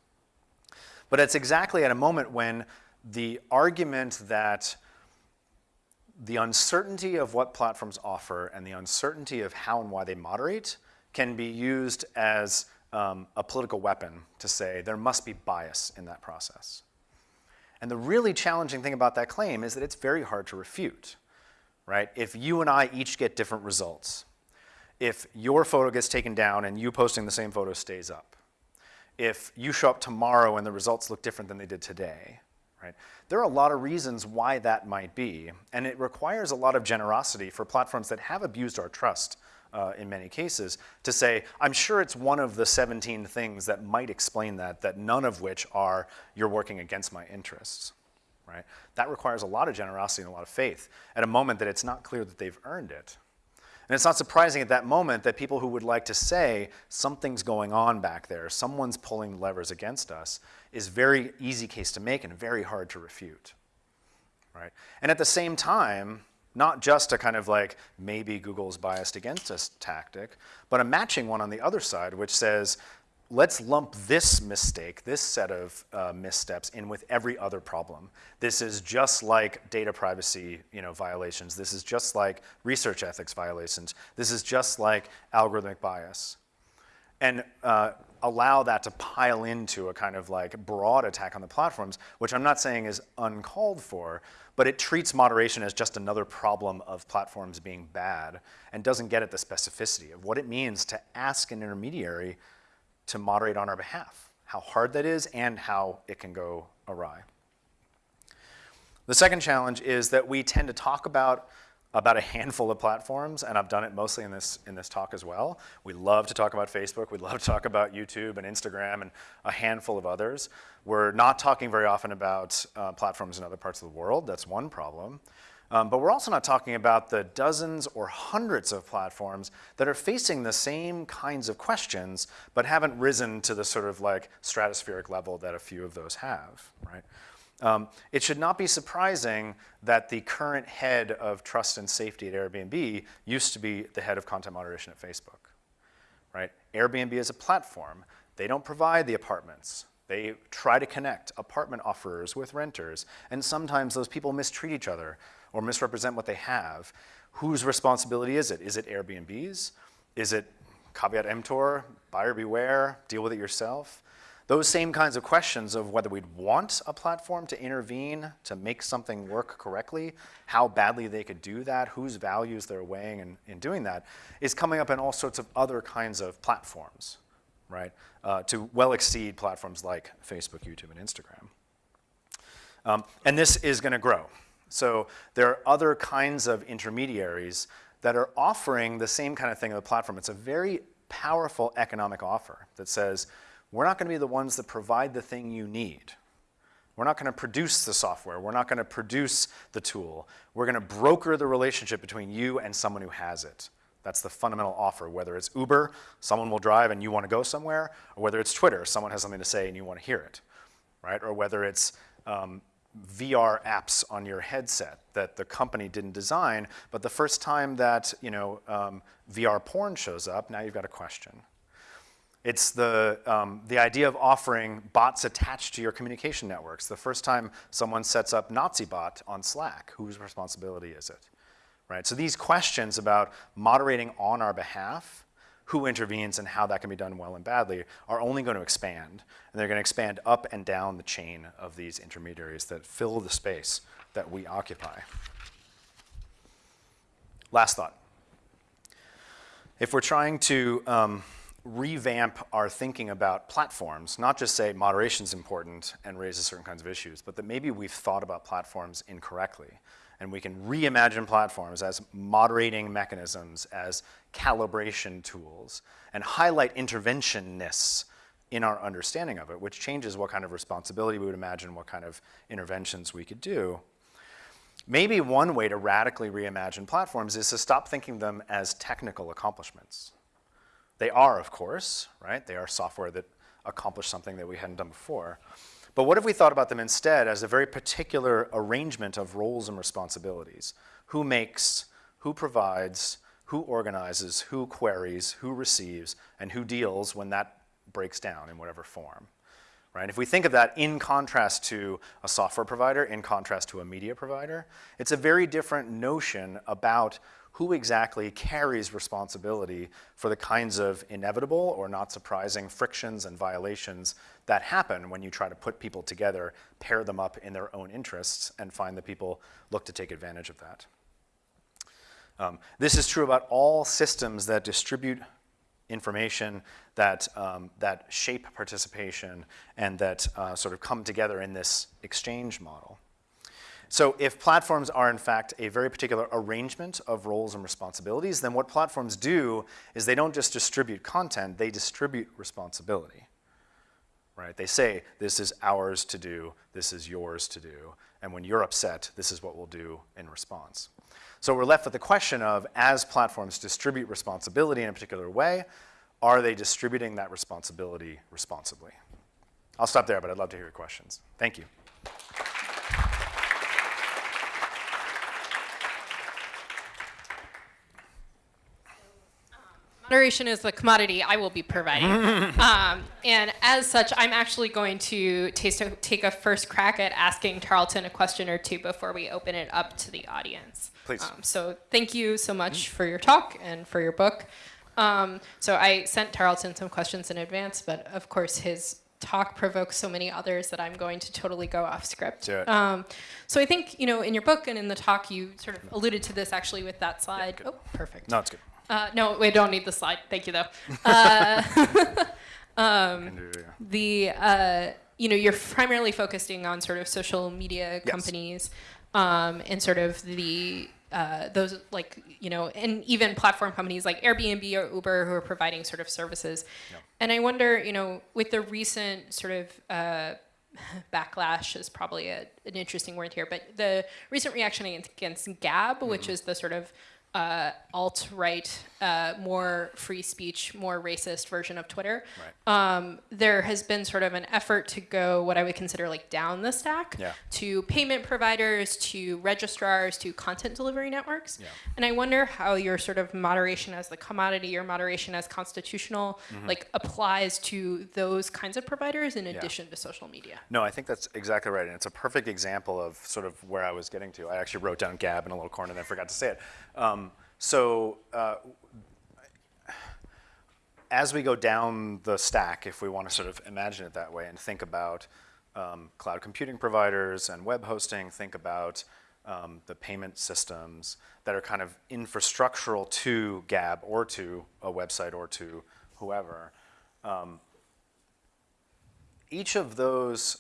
But it's exactly at a moment when the argument that the uncertainty of what platforms offer and the uncertainty of how and why they moderate can be used as um, a political weapon to say there must be bias in that process. And the really challenging thing about that claim is that it's very hard to refute, right? If you and I each get different results, if your photo gets taken down and you posting the same photo stays up, if you show up tomorrow and the results look different than they did today, right? There are a lot of reasons why that might be, and it requires a lot of generosity for platforms that have abused our trust uh, in many cases to say, I'm sure it's one of the 17 things that might explain that, that none of which are you're working against my interests, right? That requires a lot of generosity and a lot of faith at a moment that it's not clear that they've earned it. And it's not surprising at that moment that people who would like to say something's going on back there, someone's pulling levers against us, is very easy case to make and very hard to refute. Right? And at the same time, not just a kind of like maybe Google's biased against us tactic, but a matching one on the other side, which says let's lump this mistake, this set of uh, missteps in with every other problem. This is just like data privacy you know, violations. This is just like research ethics violations. This is just like algorithmic bias. And uh, allow that to pile into a kind of like broad attack on the platforms, which I'm not saying is uncalled for, but it treats moderation as just another problem of platforms being bad and doesn't get at the specificity of what it means to ask an intermediary to moderate on our behalf, how hard that is and how it can go awry. The second challenge is that we tend to talk about about a handful of platforms, and I've done it mostly in this, in this talk as well. We love to talk about Facebook, we love to talk about YouTube and Instagram and a handful of others. We're not talking very often about uh, platforms in other parts of the world, that's one problem. Um, but we're also not talking about the dozens or hundreds of platforms that are facing the same kinds of questions, but haven't risen to the sort of like stratospheric level that a few of those have, right? Um, it should not be surprising that the current head of trust and safety at Airbnb used to be the head of content moderation at Facebook, right? Airbnb is a platform. They don't provide the apartments. They try to connect apartment offerers with renters, and sometimes those people mistreat each other or misrepresent what they have, whose responsibility is it? Is it Airbnb's? Is it caveat emptor, buyer beware, deal with it yourself? Those same kinds of questions of whether we'd want a platform to intervene to make something work correctly, how badly they could do that, whose values they're weighing in, in doing that, is coming up in all sorts of other kinds of platforms, right? Uh, to well exceed platforms like Facebook, YouTube, and Instagram. Um, and this is gonna grow. So there are other kinds of intermediaries that are offering the same kind of thing on the platform. It's a very powerful economic offer that says, we're not going to be the ones that provide the thing you need. We're not going to produce the software. We're not going to produce the tool. We're going to broker the relationship between you and someone who has it. That's the fundamental offer, whether it's Uber, someone will drive and you want to go somewhere, or whether it's Twitter, someone has something to say and you want to hear it, right? Or whether it's um, VR apps on your headset that the company didn't design, but the first time that you know um, VR porn shows up, now you've got a question. It's the, um, the idea of offering bots attached to your communication networks. The first time someone sets up NaziBot on Slack, whose responsibility is it? Right? So these questions about moderating on our behalf who intervenes and how that can be done well and badly are only going to expand. And they're going to expand up and down the chain of these intermediaries that fill the space that we occupy. Last thought. If we're trying to um, revamp our thinking about platforms, not just say moderation's important and raises certain kinds of issues, but that maybe we've thought about platforms incorrectly. And we can reimagine platforms as moderating mechanisms, as calibration tools, and highlight interventionness in our understanding of it, which changes what kind of responsibility we would imagine, what kind of interventions we could do. Maybe one way to radically reimagine platforms is to stop thinking them as technical accomplishments. They are, of course, right? They are software that accomplish something that we hadn't done before. But what if we thought about them instead as a very particular arrangement of roles and responsibilities? Who makes, who provides, who organizes, who queries, who receives, and who deals when that breaks down in whatever form. Right? If we think of that in contrast to a software provider, in contrast to a media provider, it's a very different notion about who exactly carries responsibility for the kinds of inevitable or not surprising frictions and violations that happen when you try to put people together, pair them up in their own interests, and find that people look to take advantage of that. Um, this is true about all systems that distribute information that, um, that shape participation and that uh, sort of come together in this exchange model. So if platforms are in fact a very particular arrangement of roles and responsibilities, then what platforms do is they don't just distribute content, they distribute responsibility. Right? They say, this is ours to do, this is yours to do, and when you're upset, this is what we'll do in response. So we're left with the question of, as platforms distribute responsibility in a particular way, are they distributing that responsibility responsibly? I'll stop there, but I'd love to hear your questions. Thank you. Moderation is the commodity I will be providing. um, and as such, I'm actually going to taste a, take a first crack at asking Tarleton a question or two before we open it up to the audience. Please. Um, so thank you so much for your talk and for your book. Um, so I sent Tarleton some questions in advance, but of course his talk provokes so many others that I'm going to totally go off script. Um, so I think, you know, in your book and in the talk, you sort of alluded to this actually with that slide. Yeah, oh, perfect. No, it's good. Uh, no, we don't need the slide. Thank you, though. Uh, um, the uh, you know you're primarily focusing on sort of social media companies yes. um, and sort of the uh, those like you know and even platform companies like Airbnb or Uber who are providing sort of services. Yep. And I wonder, you know, with the recent sort of uh, backlash is probably a, an interesting word here, but the recent reaction against Gab, mm -hmm. which mm-hmm. is the sort of uh, alt-right, uh, more free speech, more racist version of Twitter, right. um, there has been sort of an effort to go what I would consider like down the stack yeah. to payment providers, to registrars, to content delivery networks. Yeah. And I wonder how your sort of moderation as the commodity or moderation as constitutional mm -hmm. like applies to those kinds of providers in yeah. addition to social media. No, I think that's exactly right. And it's a perfect example of sort of where I was getting to. I actually wrote down Gab in a little corner and I forgot to say it. Um, so uh, as we go down the stack, if we want to sort of imagine it that way and think about um, cloud computing providers and web hosting, think about um, the payment systems that are kind of infrastructural to Gab or to a website or to whoever. Um, each of those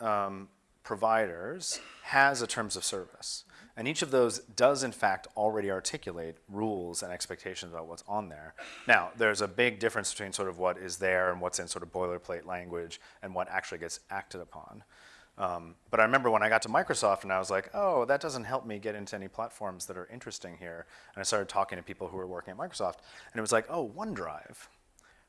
um, providers has a terms of service. And each of those does, in fact, already articulate rules and expectations about what's on there. Now, there's a big difference between sort of what is there and what's in sort of boilerplate language and what actually gets acted upon. Um, but I remember when I got to Microsoft and I was like, oh, that doesn't help me get into any platforms that are interesting here. And I started talking to people who were working at Microsoft. And it was like, oh, OneDrive.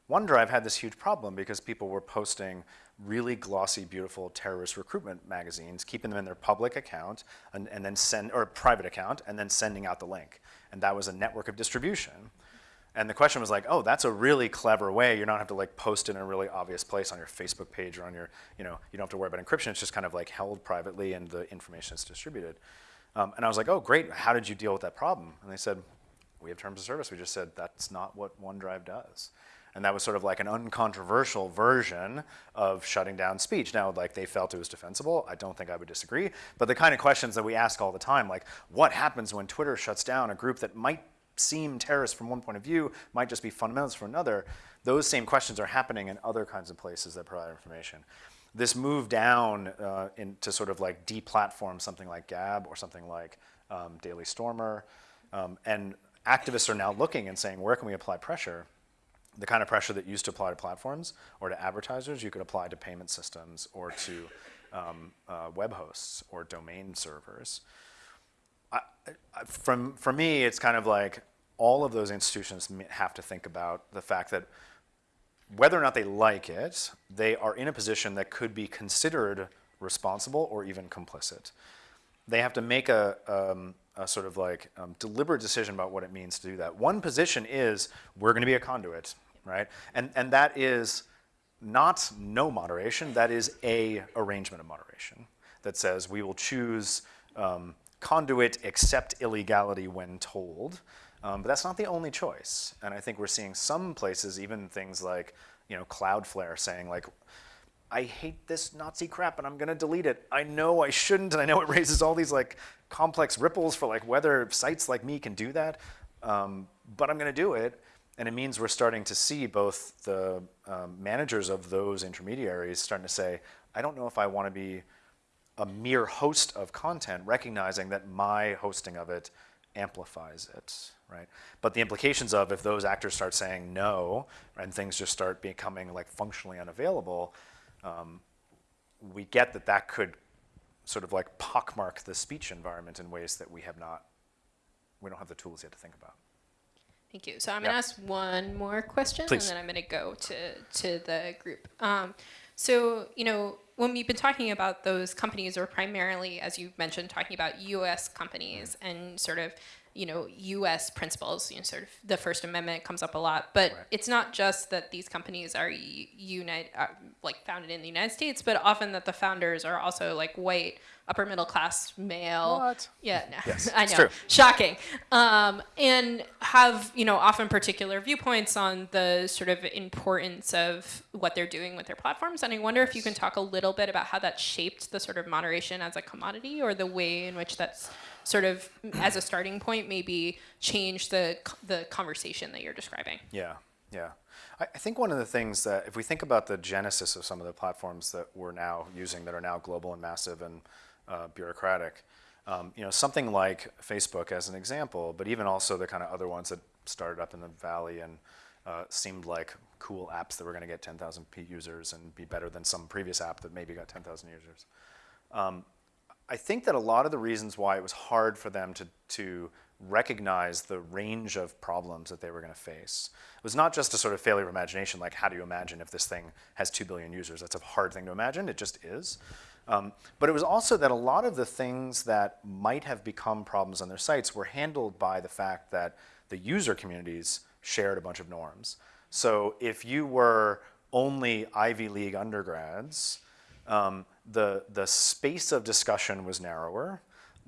OneDrive had this huge problem because people were posting really glossy, beautiful terrorist recruitment magazines, keeping them in their public account and, and then send, or private account, and then sending out the link. And that was a network of distribution. And the question was like, oh, that's a really clever way. You don't have to like post it in a really obvious place on your Facebook page or on your, you know, you don't have to worry about encryption. It's just kind of like held privately and the information is distributed. Um, and I was like, oh, great. How did you deal with that problem? And they said, we have terms of service. We just said that's not what OneDrive does. And that was sort of like an uncontroversial version of shutting down speech. Now, like they felt it was defensible. I don't think I would disagree. But the kind of questions that we ask all the time, like what happens when Twitter shuts down a group that might seem terrorist from one point of view might just be fundamentalist from another. Those same questions are happening in other kinds of places that provide information. This move down uh, into sort of like deplatform something like Gab or something like um, Daily Stormer, um, and activists are now looking and saying, where can we apply pressure? The kind of pressure that used to apply to platforms or to advertisers, you could apply to payment systems or to um, uh, web hosts or domain servers. I, I, from, for me, it's kind of like all of those institutions have to think about the fact that whether or not they like it, they are in a position that could be considered responsible or even complicit. They have to make a, um, a sort of like um, deliberate decision about what it means to do that. One position is we're going to be a conduit, right? And, and that is not no moderation, that is a arrangement of moderation that says we will choose um, conduit except illegality when told. Um, but that's not the only choice. And I think we're seeing some places, even things like you know, Cloudflare saying like, I hate this Nazi crap and I'm gonna delete it. I know I shouldn't and I know it raises all these like complex ripples for like whether sites like me can do that, um, but I'm gonna do it. And it means we're starting to see both the um, managers of those intermediaries starting to say, I don't know if I wanna be a mere host of content, recognizing that my hosting of it amplifies it, right? But the implications of if those actors start saying no and things just start becoming like functionally unavailable, um, we get that that could sort of like pockmark the speech environment in ways that we have not, we don't have the tools yet to think about. Thank you. So I'm going to ask one more question, Please. and then I'm going to go to to the group. Um, so you know, when we've been talking about those companies, or primarily, as you mentioned, talking about U.S. companies and sort of you know, U.S. principles. You know, sort of the First Amendment comes up a lot, but right. it's not just that these companies are unite, uh, like founded in the United States, but often that the founders are also like white, upper middle class male. What? Yeah, no, yes, I know, true. shocking, um, and have you know often particular viewpoints on the sort of importance of what they're doing with their platforms. And I wonder if you can talk a little bit about how that shaped the sort of moderation as a commodity, or the way in which that's sort of as a starting point maybe change the the conversation that you're describing. Yeah, yeah. I, I think one of the things that if we think about the genesis of some of the platforms that we're now using that are now global and massive and uh, bureaucratic, um, you know, something like Facebook as an example, but even also the kind of other ones that started up in the valley and uh, seemed like cool apps that were going to get 10,000 users and be better than some previous app that maybe got 10,000 users. Um, I think that a lot of the reasons why it was hard for them to, to recognize the range of problems that they were going to face it was not just a sort of failure of imagination, like how do you imagine if this thing has 2 billion users? That's a hard thing to imagine, it just is. Um, but it was also that a lot of the things that might have become problems on their sites were handled by the fact that the user communities shared a bunch of norms. So if you were only Ivy League undergrads, um, the, the space of discussion was narrower.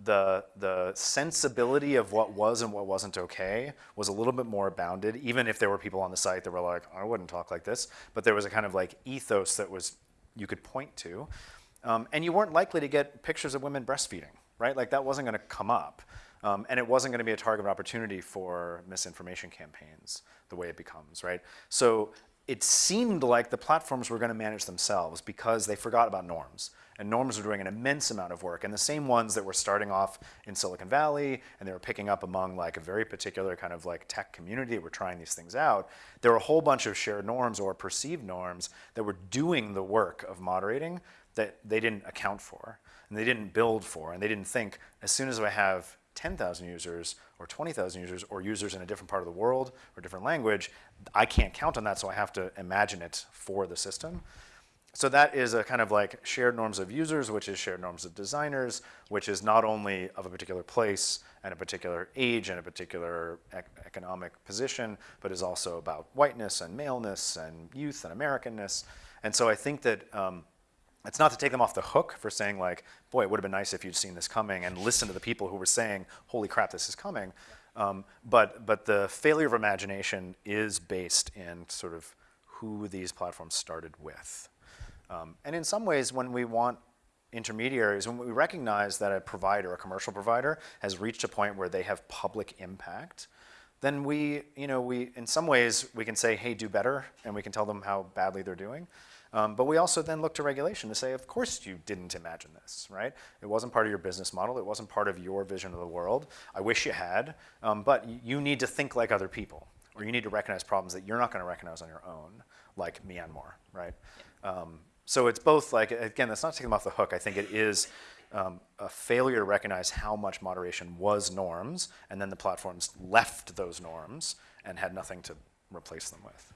The, the sensibility of what was and what wasn't okay was a little bit more bounded, even if there were people on the site that were like, I wouldn't talk like this. But there was a kind of like ethos that was you could point to. Um, and you weren't likely to get pictures of women breastfeeding, right? Like that wasn't going to come up. Um, and it wasn't going to be a target of opportunity for misinformation campaigns the way it becomes, right? So it seemed like the platforms were going to manage themselves because they forgot about norms. And norms were doing an immense amount of work. And the same ones that were starting off in Silicon Valley and they were picking up among like a very particular kind of like tech community that were trying these things out, there were a whole bunch of shared norms or perceived norms that were doing the work of moderating that they didn't account for and they didn't build for and they didn't think as soon as I have 10,000 users or 20,000 users or users in a different part of the world or different language, I can't count on that, so I have to imagine it for the system. So that is a kind of like shared norms of users, which is shared norms of designers, which is not only of a particular place and a particular age and a particular ec economic position, but is also about whiteness and maleness and youth and Americanness. And so I think that um, it's not to take them off the hook for saying like, boy, it would have been nice if you'd seen this coming and listen to the people who were saying, holy crap, this is coming. Um, but, but the failure of imagination is based in sort of who these platforms started with. Um, and in some ways, when we want intermediaries, when we recognize that a provider, a commercial provider, has reached a point where they have public impact, then we, you know, we, in some ways, we can say, hey, do better, and we can tell them how badly they're doing. Um, but we also then look to regulation to say, of course you didn't imagine this, right? It wasn't part of your business model. It wasn't part of your vision of the world. I wish you had, um, but you need to think like other people, or you need to recognize problems that you're not going to recognize on your own, like Myanmar, right? Um, so it's both like, again, that's not taking them off the hook. I think it is um, a failure to recognize how much moderation was norms, and then the platforms left those norms and had nothing to replace them with.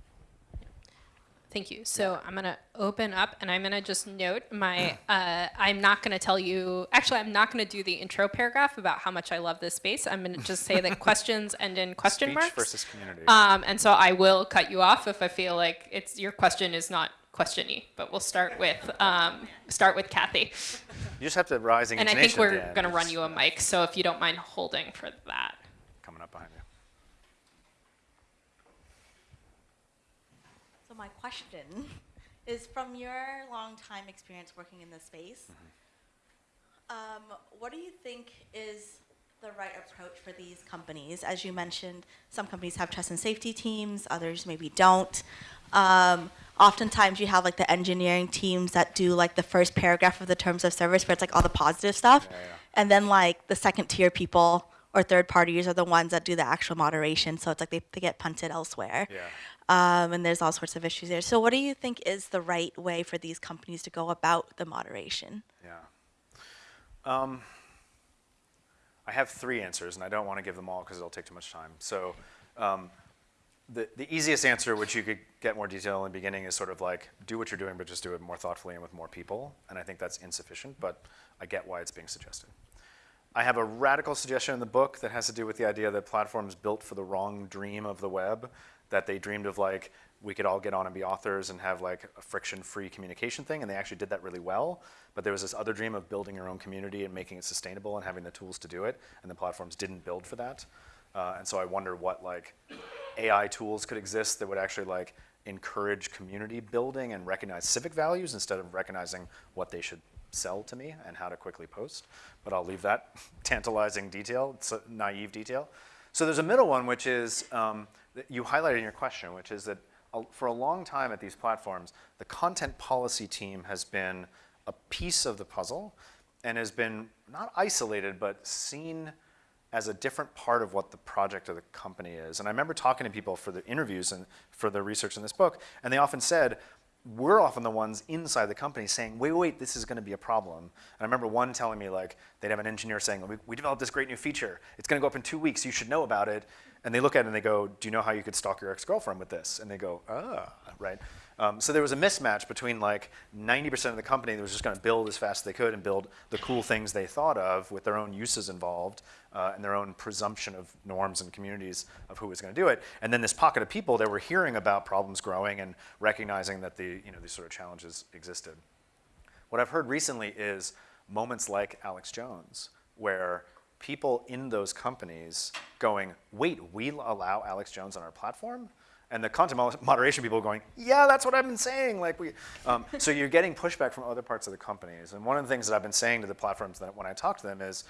Thank you. So I'm going to open up and I'm going to just note my, uh, I'm not going to tell you, actually, I'm not going to do the intro paragraph about how much I love this space. I'm going to just say that questions end in question Speech marks. versus community. Um, and so I will cut you off if I feel like it's your question is not questiony, but we'll start with, um, start with Kathy. you just have to rising And I think we're going to run you a mic, so if you don't mind holding for that. Coming up behind you. So my question is from your long time experience working in this space, um, what do you think is the right approach for these companies? As you mentioned, some companies have trust and safety teams, others maybe don't. Um, oftentimes you have like the engineering teams that do like the first paragraph of the terms of service where it's like all the positive stuff. Yeah, yeah. And then like the second tier people or third parties are the ones that do the actual moderation. So it's like they, they get punted elsewhere Yeah. Um, and there's all sorts of issues there. So, what do you think is the right way for these companies to go about the moderation? Yeah. Um, I have three answers, and I don't want to give them all because it'll take too much time. So, um, the, the easiest answer, which you could get more detail in the beginning, is sort of like do what you're doing, but just do it more thoughtfully and with more people. And I think that's insufficient, but I get why it's being suggested. I have a radical suggestion in the book that has to do with the idea that platforms built for the wrong dream of the web, that they dreamed of like we could all get on and be authors and have like a friction-free communication thing, and they actually did that really well. But there was this other dream of building your own community and making it sustainable and having the tools to do it, and the platforms didn't build for that. Uh, and so I wonder what like AI tools could exist that would actually like encourage community building and recognize civic values instead of recognizing what they should sell to me and how to quickly post. But I'll leave that tantalizing detail, it's a naive detail. So there's a middle one, which is um, you highlighted in your question, which is that uh, for a long time at these platforms, the content policy team has been a piece of the puzzle and has been not isolated, but seen as a different part of what the project of the company is. And I remember talking to people for the interviews and for the research in this book, and they often said, we're often the ones inside the company saying, wait, wait, this is going to be a problem. And I remember one telling me like, they'd have an engineer saying, we, we developed this great new feature. It's going to go up in two weeks. You should know about it. And they look at it and they go, do you know how you could stalk your ex-girlfriend with this? And they go, ah, right. Um, so there was a mismatch between like 90% of the company that was just going to build as fast as they could and build the cool things they thought of with their own uses involved uh, and their own presumption of norms and communities of who was going to do it. And then this pocket of people that were hearing about problems growing and recognizing that the, you know, these sort of challenges existed. What I've heard recently is moments like Alex Jones, where people in those companies going, wait, we allow Alex Jones on our platform? And the content moderation people going, yeah, that's what I've been saying. Like we, um, so you're getting pushback from other parts of the companies. And one of the things that I've been saying to the platforms that when I talk to them is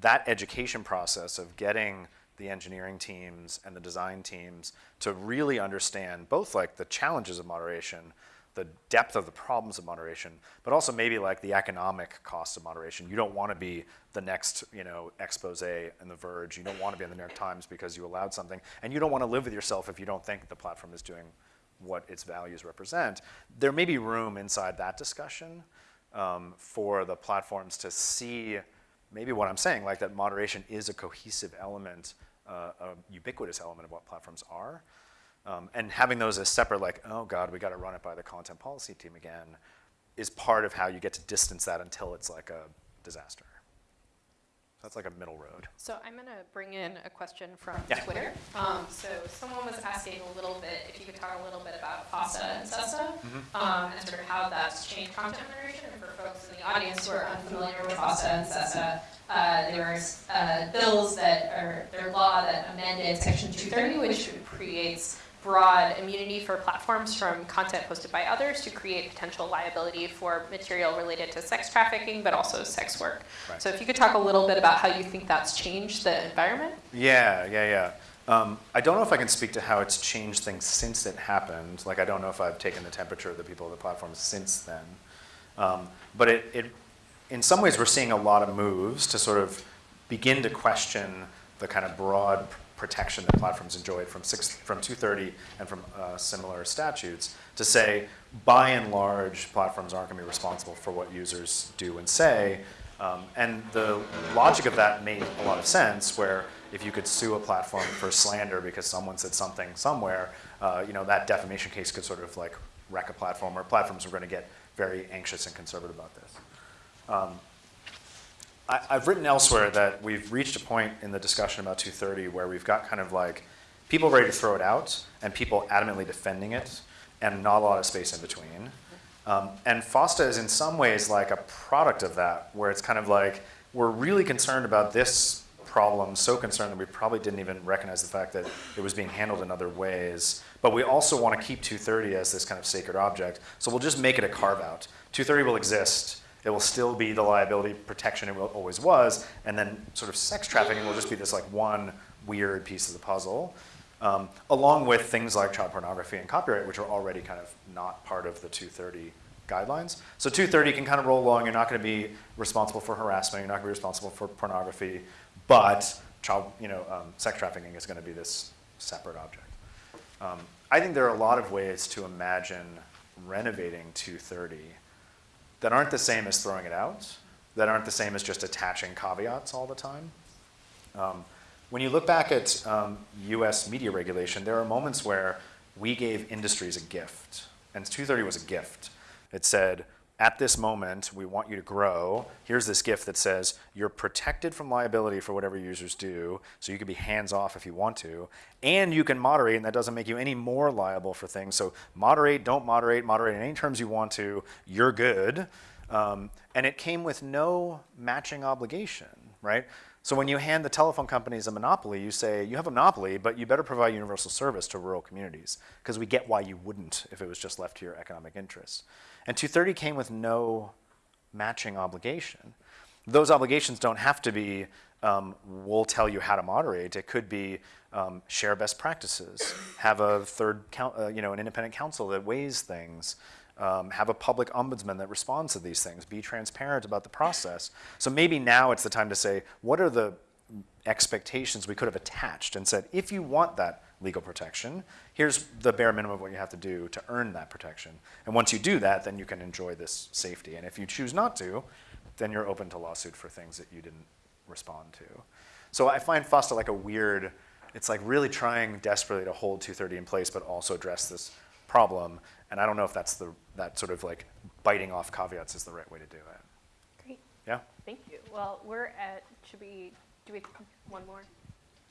that education process of getting the engineering teams and the design teams to really understand both like the challenges of moderation, the depth of the problems of moderation, but also maybe like the economic costs of moderation. You don't want to be the next, you know, expose in The Verge. You don't want to be in the New York Times because you allowed something, and you don't want to live with yourself if you don't think the platform is doing what its values represent. There may be room inside that discussion um, for the platforms to see maybe what I'm saying, like that moderation is a cohesive element, uh, a ubiquitous element of what platforms are. Um, and having those as separate, like, oh God, we got to run it by the content policy team again, is part of how you get to distance that until it's like a disaster. That's like a middle road. So I'm going to bring in a question from Yeah. Twitter. Um, so someone was asking a little bit, if you could talk a little bit about FOSTA and SESTA, um, and sort of how that's changed content moderation. And for folks in the audience who are unfamiliar with FOSTA and SESTA, uh, there was uh, bills that are, their law that amended Section 230, which creates broad immunity for platforms from content posted by others to create potential liability for material related to sex trafficking, but also sex work. Right. So if you could talk a little bit about how you think that's changed the environment? Yeah, yeah, yeah. Um, I don't know if I can speak to how it's changed things since it happened. Like, I don't know if I've taken the temperature of the people of the platform since then. Um, but it, it, in some ways, we're seeing a lot of moves to sort of begin to question the kind of broad protection that platforms enjoyed from, six, from 230 and from uh, similar statutes to say, by and large, platforms aren't going to be responsible for what users do and say. Um, and the logic of that made a lot of sense, where if you could sue a platform for slander because someone said something somewhere, uh, you know, that defamation case could sort of like wreck a platform, or platforms are going to get very anxious and conservative about this. Um, I, have written elsewhere that we've reached a point in the discussion about 230 where we've got kind of like people ready to throw it out and people adamantly defending it and not a lot of space in between. Um, and FOSTA is in some ways like a product of that, where it's kind of like, we're really concerned about this problem, so concerned that we probably didn't even recognize the fact that it was being handled in other ways. But we also want to keep 230 as this kind of sacred object, so we'll just make it a carve out. 230 will exist, it will still be the liability protection it always was, and then sort of sex trafficking will just be this like one weird piece of the puzzle um, along with things like child pornography and copyright, which are already kind of not part of the 230 guidelines. So 230 can kind of roll along. You're not going to be responsible for harassment. You're not going to be responsible for pornography. But child, you know, um, sex trafficking is going to be this separate object. Um, I think there are a lot of ways to imagine renovating 230 that aren't the same as throwing it out, that aren't the same as just attaching caveats all the time. Um, when you look back at um, US media regulation, there are moments where we gave industries a gift. And 230 was a gift. It said, at this moment, we want you to grow. Here's this gift that says you're protected from liability for whatever users do, so you can be hands off if you want to, and you can moderate, and that doesn't make you any more liable for things. So moderate, don't moderate, moderate in any terms you want to, you're good. Um, and it came with no matching obligation, right? So when you hand the telephone companies a monopoly, you say, you have a monopoly, but you better provide universal service to rural communities, because we get why you wouldn't if it was just left to your economic interests. And 230 came with no matching obligation. Those obligations don't have to be, um, we'll tell you how to moderate. It could be um, share best practices, have a third, uh, you know, an independent council that weighs things, um, have a public ombudsman that responds to these things, be transparent about the process. So maybe now it's the time to say, what are the expectations we could have attached and said, if you want that legal protection, here's the bare minimum of what you have to do to earn that protection. And once you do that, then you can enjoy this safety. And if you choose not to, then you're open to lawsuit for things that you didn't respond to. So I find FOSTA like a weird, it's like really trying desperately to hold 230 in place, but also address this problem. And I don't know if that's the, that sort of like biting off caveats is the right way to do it. Great. Yeah? Thank you. Well, we're at, should we, do we, one more?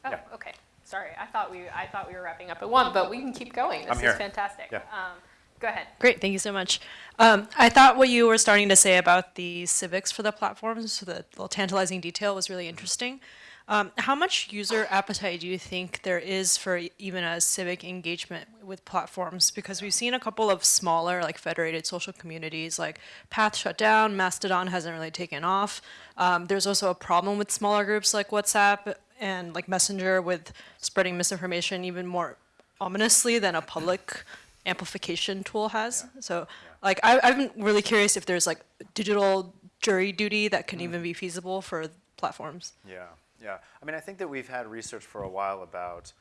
Oh, Yeah. okay. Sorry, I thought we, I thought we were wrapping up at one, but we can keep going. This I'm here. is fantastic. Yeah. Um, Go ahead. Great, thank you so much. Um, I thought what you were starting to say about the civics for the platforms, so the little tantalizing detail was really interesting. Um, how much user appetite do you think there is for even a civic engagement with platforms? Because we've seen a couple of smaller, like federated social communities, like Path shut down, Mastodon hasn't really taken off. Um, there's also a problem with smaller groups like WhatsApp and like Messenger with spreading misinformation even more ominously than a public amplification tool has. Yeah. So, like, I, I've been really curious if there's like digital jury duty that can Mm. even be feasible for platforms. Yeah, yeah. I mean, I think that we've had research for a while about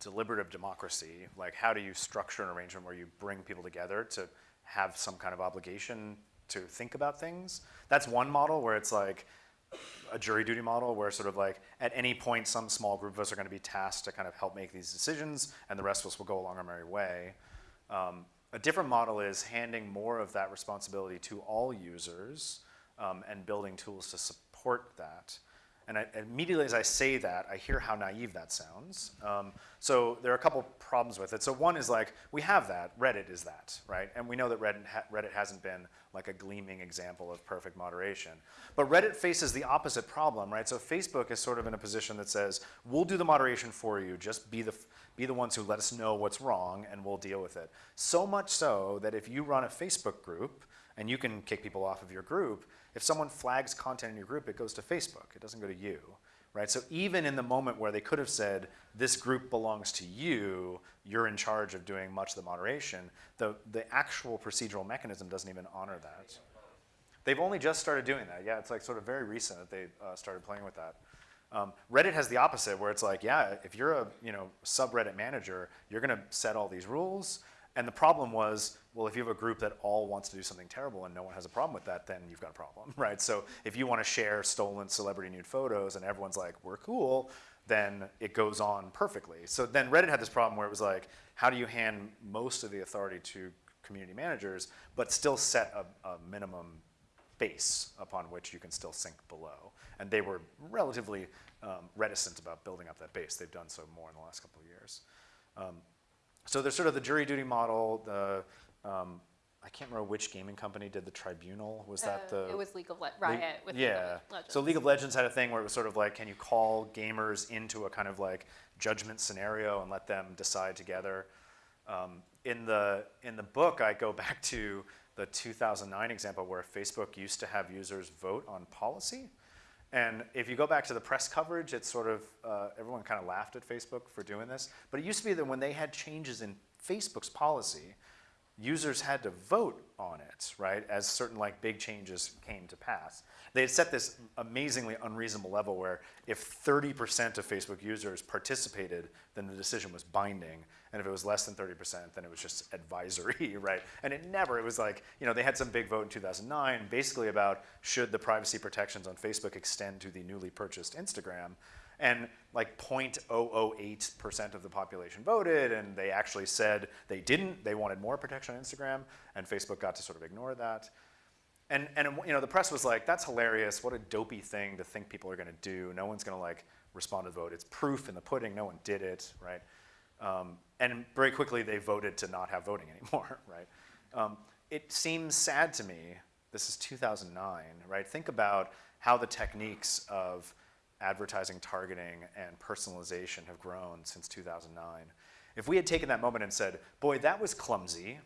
deliberative democracy. Like, how do you structure an arrangement where you bring people together to have some kind of obligation to think about things? That's one model where it's like a jury duty model where sort of like at any point some small group of us are going to be tasked to kind of help make these decisions and the rest of us will go along our merry way. Um, a different model is handing more of that responsibility to all users um, and building tools to support that. And I, immediately as I say that, I hear how naive that sounds. Um, so there are a couple problems with it. So one is like, we have that, Reddit is that, right? And we know that Reddit, ha Reddit hasn't been like a gleaming example of perfect moderation. But Reddit faces the opposite problem, right? So Facebook is sort of in a position that says, we'll do the moderation for you, just be the, be the ones who let us know what's wrong and we'll deal with it. So much so that if you run a Facebook group, and you can kick people off of your group, if someone flags content in your group, it goes to Facebook. It doesn't go to you, right? So even in the moment where they could have said, this group belongs to you, you're in charge of doing much of the moderation, the, the actual procedural mechanism doesn't even honor that. They've only just started doing that. Yeah, it's like sort of very recent that they uh, started playing with that. Um, Reddit has the opposite, where it's like, yeah, if you're a you know subreddit manager, you're going to set all these rules. And the problem was, well, if you have a group that all wants to do something terrible and no one has a problem with that, then you've got a problem, right? So if you want to share stolen celebrity nude photos and everyone's like, we're cool, then it goes on perfectly. So then Reddit had this problem where it was like, how do you hand most of the authority to community managers, but still set a, a minimum base upon which you can still sink below. And they were relatively um, reticent about building up that base. They've done so more in the last couple of years. Um, so there's sort of the jury duty model. The um, I can't remember which gaming company did the tribunal. Was that Uh, the? It was League of Le- Riot with League yeah. Legends. So League of Legends had a thing where it was sort of like, can you call gamers into a kind of like judgment scenario and let them decide together? Um, in the in the book, I go back to the 2009 example where Facebook used to have users vote on policy. And if you go back to the press coverage, it's sort of, uh, everyone kind of laughed at Facebook for doing this. But it used to be that when they had changes in Facebook's policy, users had to vote on it, right, as certain like big changes came to pass. They had set this amazingly unreasonable level where if 30% of Facebook users participated, then the decision was binding. And if it was less than 30%, then it was just advisory, right? And it never, it was like, you know, they had some big vote in 2009 basically about should the privacy protections on Facebook extend to the newly purchased Instagram. And like 0.008% of the population voted, and they actually said they didn't. They wanted more protection on Instagram, and Facebook got to sort of ignore that. And, and you know, the press was like, that's hilarious. What a dopey thing to think people are going to do. No one's going to like respond to the vote. It's proof in the pudding. No one did it, right? Um, and very quickly, they voted to not have voting anymore, right? Um, it seems sad to me. This is 2009, right? Think about how the techniques of advertising targeting and personalization have grown since 2009. If we had taken that moment and said, boy, that was clumsy,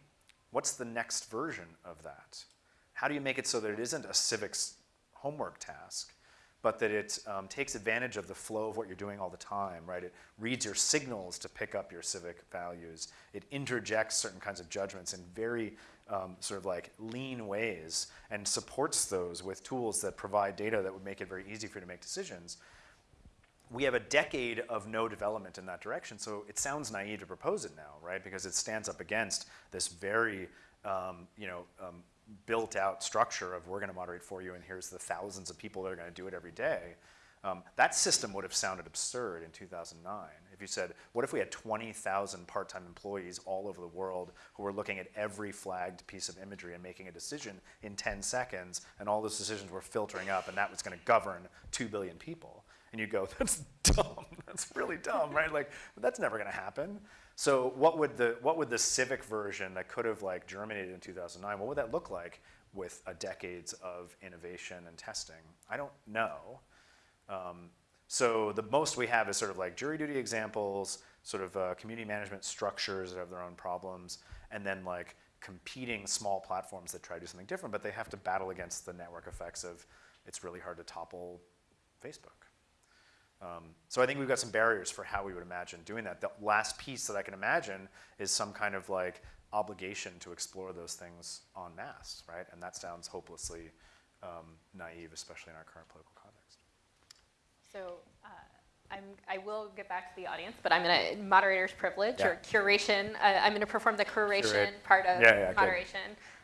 what's the next version of that? How do you make it so that it isn't a civics homework task, but that it um, takes advantage of the flow of what you're doing all the time, right? It reads your signals to pick up your civic values. It interjects certain kinds of judgments in very um, sort of like lean ways and supports those with tools that provide data that would make it very easy for you to make decisions. We have a decade of no development in that direction, so it sounds naive to propose it now, right? Because it stands up against this very, um, you know, um, built out structure of we're going to moderate for you and here's the thousands of people that are going to do it every day. Um, that system would have sounded absurd in 2009. If you said, what if we had 20,000 part-time employees all over the world who were looking at every flagged piece of imagery and making a decision in 10 seconds, and all those decisions were filtering up, and that was going to govern 2 billion people? And you go, that's dumb. That's really dumb, right? Like, that's never going to happen. So what would the what would the civic version that could have like germinated in 2009? What would that look like with a decades of innovation and testing? I don't know. Um, so the most we have is sort of like jury duty examples, sort of uh, community management structures that have their own problems, and then like competing small platforms that try to do something different, but they have to battle against the network effects of it's really hard to topple Facebook. Um, so I think we've got some barriers for how we would imagine doing that. The last piece that I can imagine is some kind of like obligation to explore those things en masse, right? And that sounds hopelessly um, naive, especially in our current political. So uh, I'm, I will get back to the audience, but I'm going to moderator's privilege Yeah. or curation. Uh, I'm going to perform the curation Curate. part of Yeah, yeah, moderation.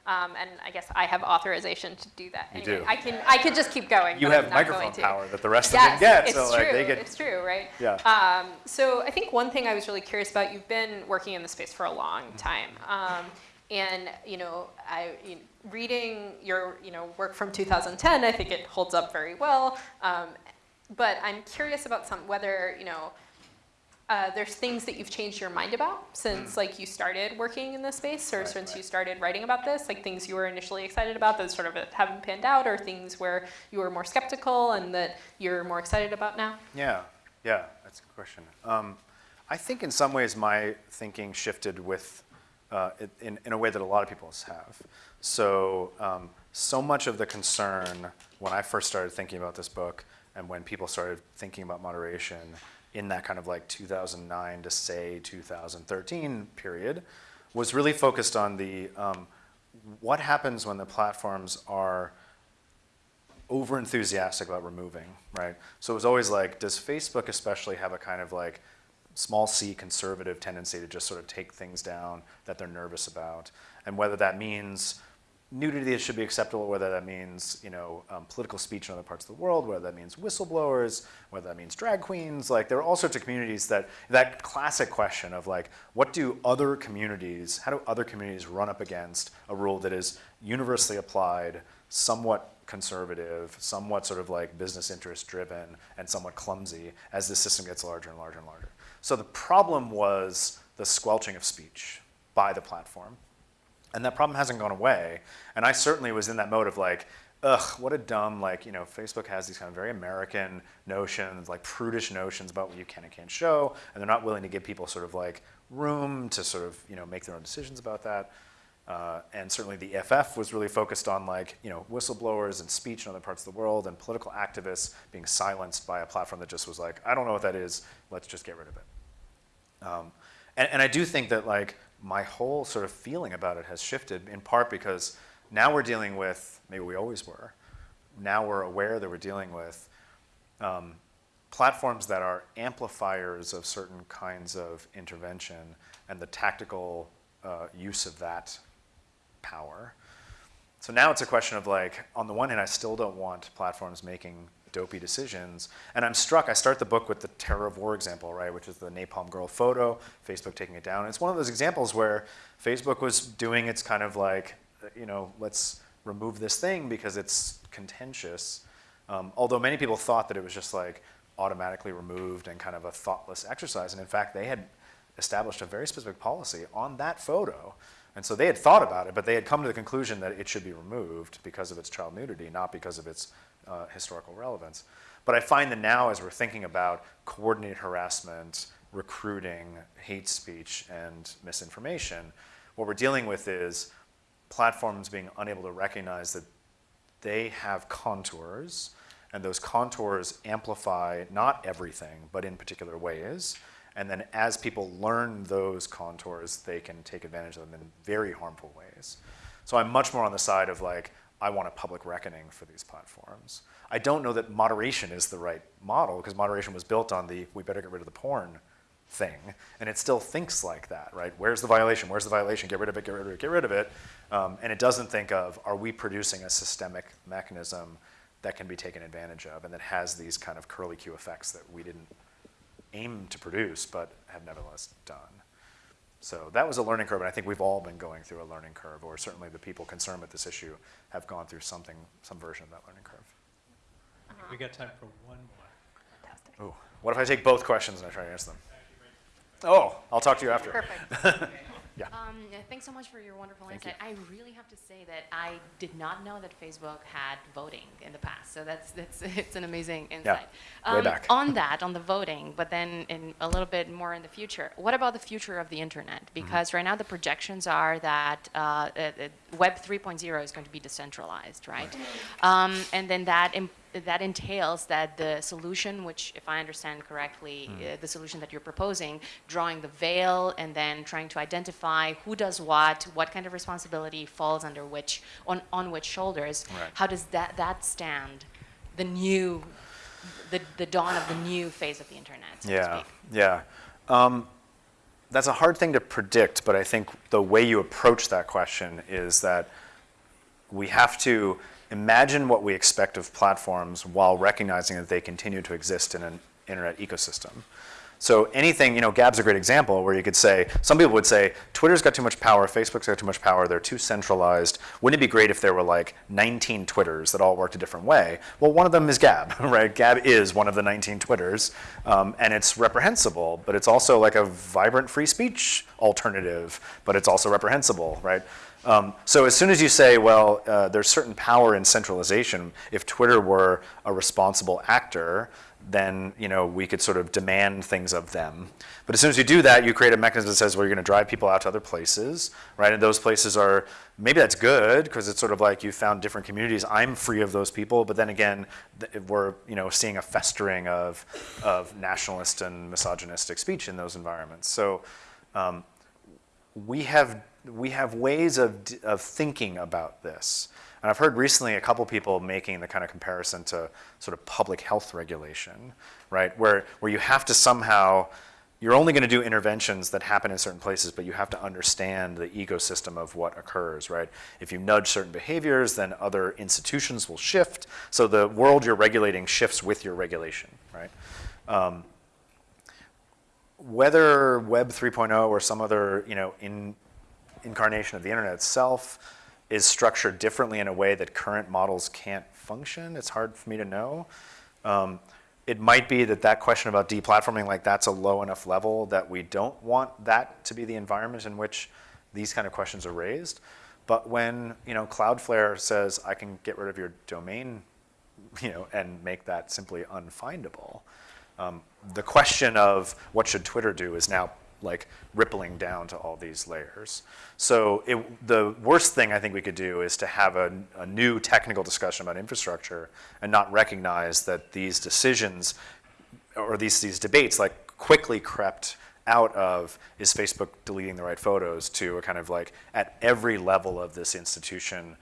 Um, and I guess I have authorization to do that. You anyway, do. I can I could just keep going. You have microphone power that the rest Yes, of them get, it's so true. like they get. It's true, right? Yeah. Um, so I think one thing I was really curious about. You've been working in the space for a long Mm-hmm. time, um, and you know, I you know, reading your you know work from 2010. I think it holds up very well. But I'm curious about some whether you know. Uh, there's things that you've changed your mind about since like you started working in this space or. Right, since right. you started writing about this like things you were initially excited about that sort of haven't panned out or things where you were more skeptical and that you're more excited about now Yeah, yeah, that's a good question. Um, I think in some ways my thinking shifted with, uh, in, in a way that a lot of people's have. So, um, so much of the concern when I first started thinking about this book and when people started thinking about moderation in that kind of like 2009 to say 2013 period, was really focused on the um, what happens when the platforms are over enthusiastic about removing, right? So it was always like, does Facebook especially have a kind of like small c conservative tendency to just sort of take things down that they're nervous about? And whether that means nudity should be acceptable, whether that means you know um, political speech in other parts of the world, whether that means whistleblowers, whether that means drag queens. Like there are all sorts of communities that that classic question of like, what do other communities? How do other communities run up against a rule that is universally applied, somewhat conservative, somewhat sort of like business interest driven, and somewhat clumsy as the system gets larger and larger and larger. So the problem was the squelching of speech by the platform. And that problem hasn't gone away. And I certainly was in that mode of like, ugh, what a dumb, like, you know, Facebook has these kind of very American notions, like prudish notions about what you can and can't show, and they're not willing to give people sort of like room to sort of, you know, make their own decisions about that. Uh, and certainly the EFF was really focused on like, you know, whistleblowers and speech in other parts of the world and political activists being silenced by a platform that just was like, I don't know what that is, let's just get rid of it. Um, and, and I do think that like my whole sort of feeling about it has shifted in part because now we're dealing with, maybe we always were, now we're aware that we're dealing with um, platforms that are amplifiers of certain kinds of intervention and the tactical uh, use of that power. So now it's a question of like, on the one hand, I still don't want platforms making dopey decisions. And I'm struck, I start the book with the terror of war example, right, which is the napalm girl photo, Facebook taking it down. it's one of those examples where Facebook was doing its kind of like, you know, let's remove this thing because it's contentious. Um, although many people thought that it was just like automatically removed and kind of a thoughtless exercise. And in fact, they had established a very specific policy on that photo and so they had thought about it, but they had come to the conclusion that it should be removed because of its child nudity, not because of its uh, historical relevance. But I find that now as we're thinking about coordinated harassment, recruiting, hate speech, and misinformation, what we're dealing with is platforms being unable to recognize that they have contours, and those contours amplify not everything, but in particular ways. And then as people learn those contours, they can take advantage of them in very harmful ways. So I'm much more on the side of like, I want a public reckoning for these platforms. I don't know that moderation is the right model because moderation was built on the we better get rid of the porn thing. And it still thinks like that, right? Where's the violation? Where's the violation? Get rid of it, get rid of it, get rid of it. Um, and it doesn't think of, are we producing a systemic mechanism that can be taken advantage of and that has these kind of curly Q effects that we didn't aim to produce, but have nevertheless done. So that was a learning curve, and I think we've all been going through a learning curve, or certainly the people concerned with this issue have gone through something, some version of that learning curve. We got time for one more. Fantastic. Ooh, what if I take both questions and I try to answer them? Oh, I'll talk to you after. Perfect. Yeah. Um, thanks so much for your wonderful insight. I really have to say that I did not know that Facebook had voting in the past. So that's that's it's an amazing insight. way Um, back. On that, on the voting, but then in a little bit more in the future. What about the future of the internet? Mm-hmm. Because right now the projections are that uh, uh, Web 3.0 is going to be decentralized, right? Um, and then that. That entails that the solution, which, if I understand correctly, Hmm. uh, the solution that you're proposing, drawing the veil and then trying to identify who does what, what kind of responsibility falls under which, on, on which shoulders. Right. How does that, that stand the new, the, the dawn of the new phase of the internet, so to Yeah, yeah. Um, that's a hard thing to predict, but I think the way you approach that question is that we have to imagine what we expect of platforms while recognizing that they continue to exist in an internet ecosystem. So anything, you know, Gab's a great example where you could say, some people would say, Twitter's got too much power, Facebook's got too much power, they're too centralized. Wouldn't it be great if there were like 19 Twitters that all worked a different way? Well, one of them is Gab, right? Gab is one of the 19 Twitters, um, and it's reprehensible, but it's also like a vibrant free speech alternative, but it's also reprehensible, right? Um, so as soon as you say, well, uh, there's certain power in centralization, if Twitter were a responsible actor, then you know we could sort of demand things of them. But as soon as you do that, you create a mechanism that says, well, you're going to drive people out to other places, right? And those places are maybe that's good because it's sort of like you found different communities. I'm free of those people, but then again, we're you know seeing a festering of of nationalist and misogynistic speech in those environments. So. Um, we have we have ways of of thinking about this. And I've heard recently a couple people making the kind of comparison to sort of public health regulation, right? Where where you have to somehow you're only going to do interventions that happen in certain places, but you have to understand the ecosystem of what occurs, right? If you nudge certain behaviors, then other institutions will shift. So the world you're regulating shifts with your regulation, right? Um, whether Web 3.0 or some other, you know, in, incarnation of the internet itself is structured differently in a way that current models can't function, it's hard for me to know. Um, it might be that that question about deplatforming, like that's a low enough level that we don't want that to be the environment in which these kind of questions are raised. But when, you know, Cloudflare says, I can get rid of your domain, you know, and make that simply unfindable, um, the question of what should Twitter do is now like rippling down to all these layers. So it, the worst thing I think we could do is to have a, a new technical discussion about infrastructure and not recognize that these decisions or these, these debates like quickly crept out of is Facebook deleting the right photos to a kind of like at every level of this institution,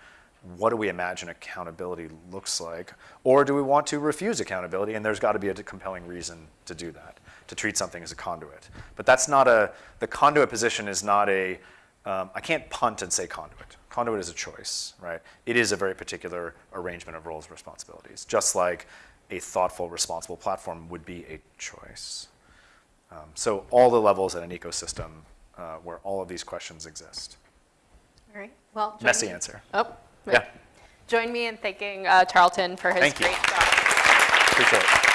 what do we imagine accountability looks like? Or do we want to refuse accountability? And there's got to be a compelling reason to do that, to treat something as a conduit. But that's not a, the conduit position is not a, um, I can't punt and say conduit. Conduit is a choice, right? It is a very particular arrangement of roles and responsibilities, just like a thoughtful, responsible platform would be a choice. Um, so all the levels in an ecosystem uh, where all of these questions exist. All right. Well, Messy me- answer. Oh, wait. Yeah, Join me in thanking uh, Tarleton for his Thank you. great job. appreciate it.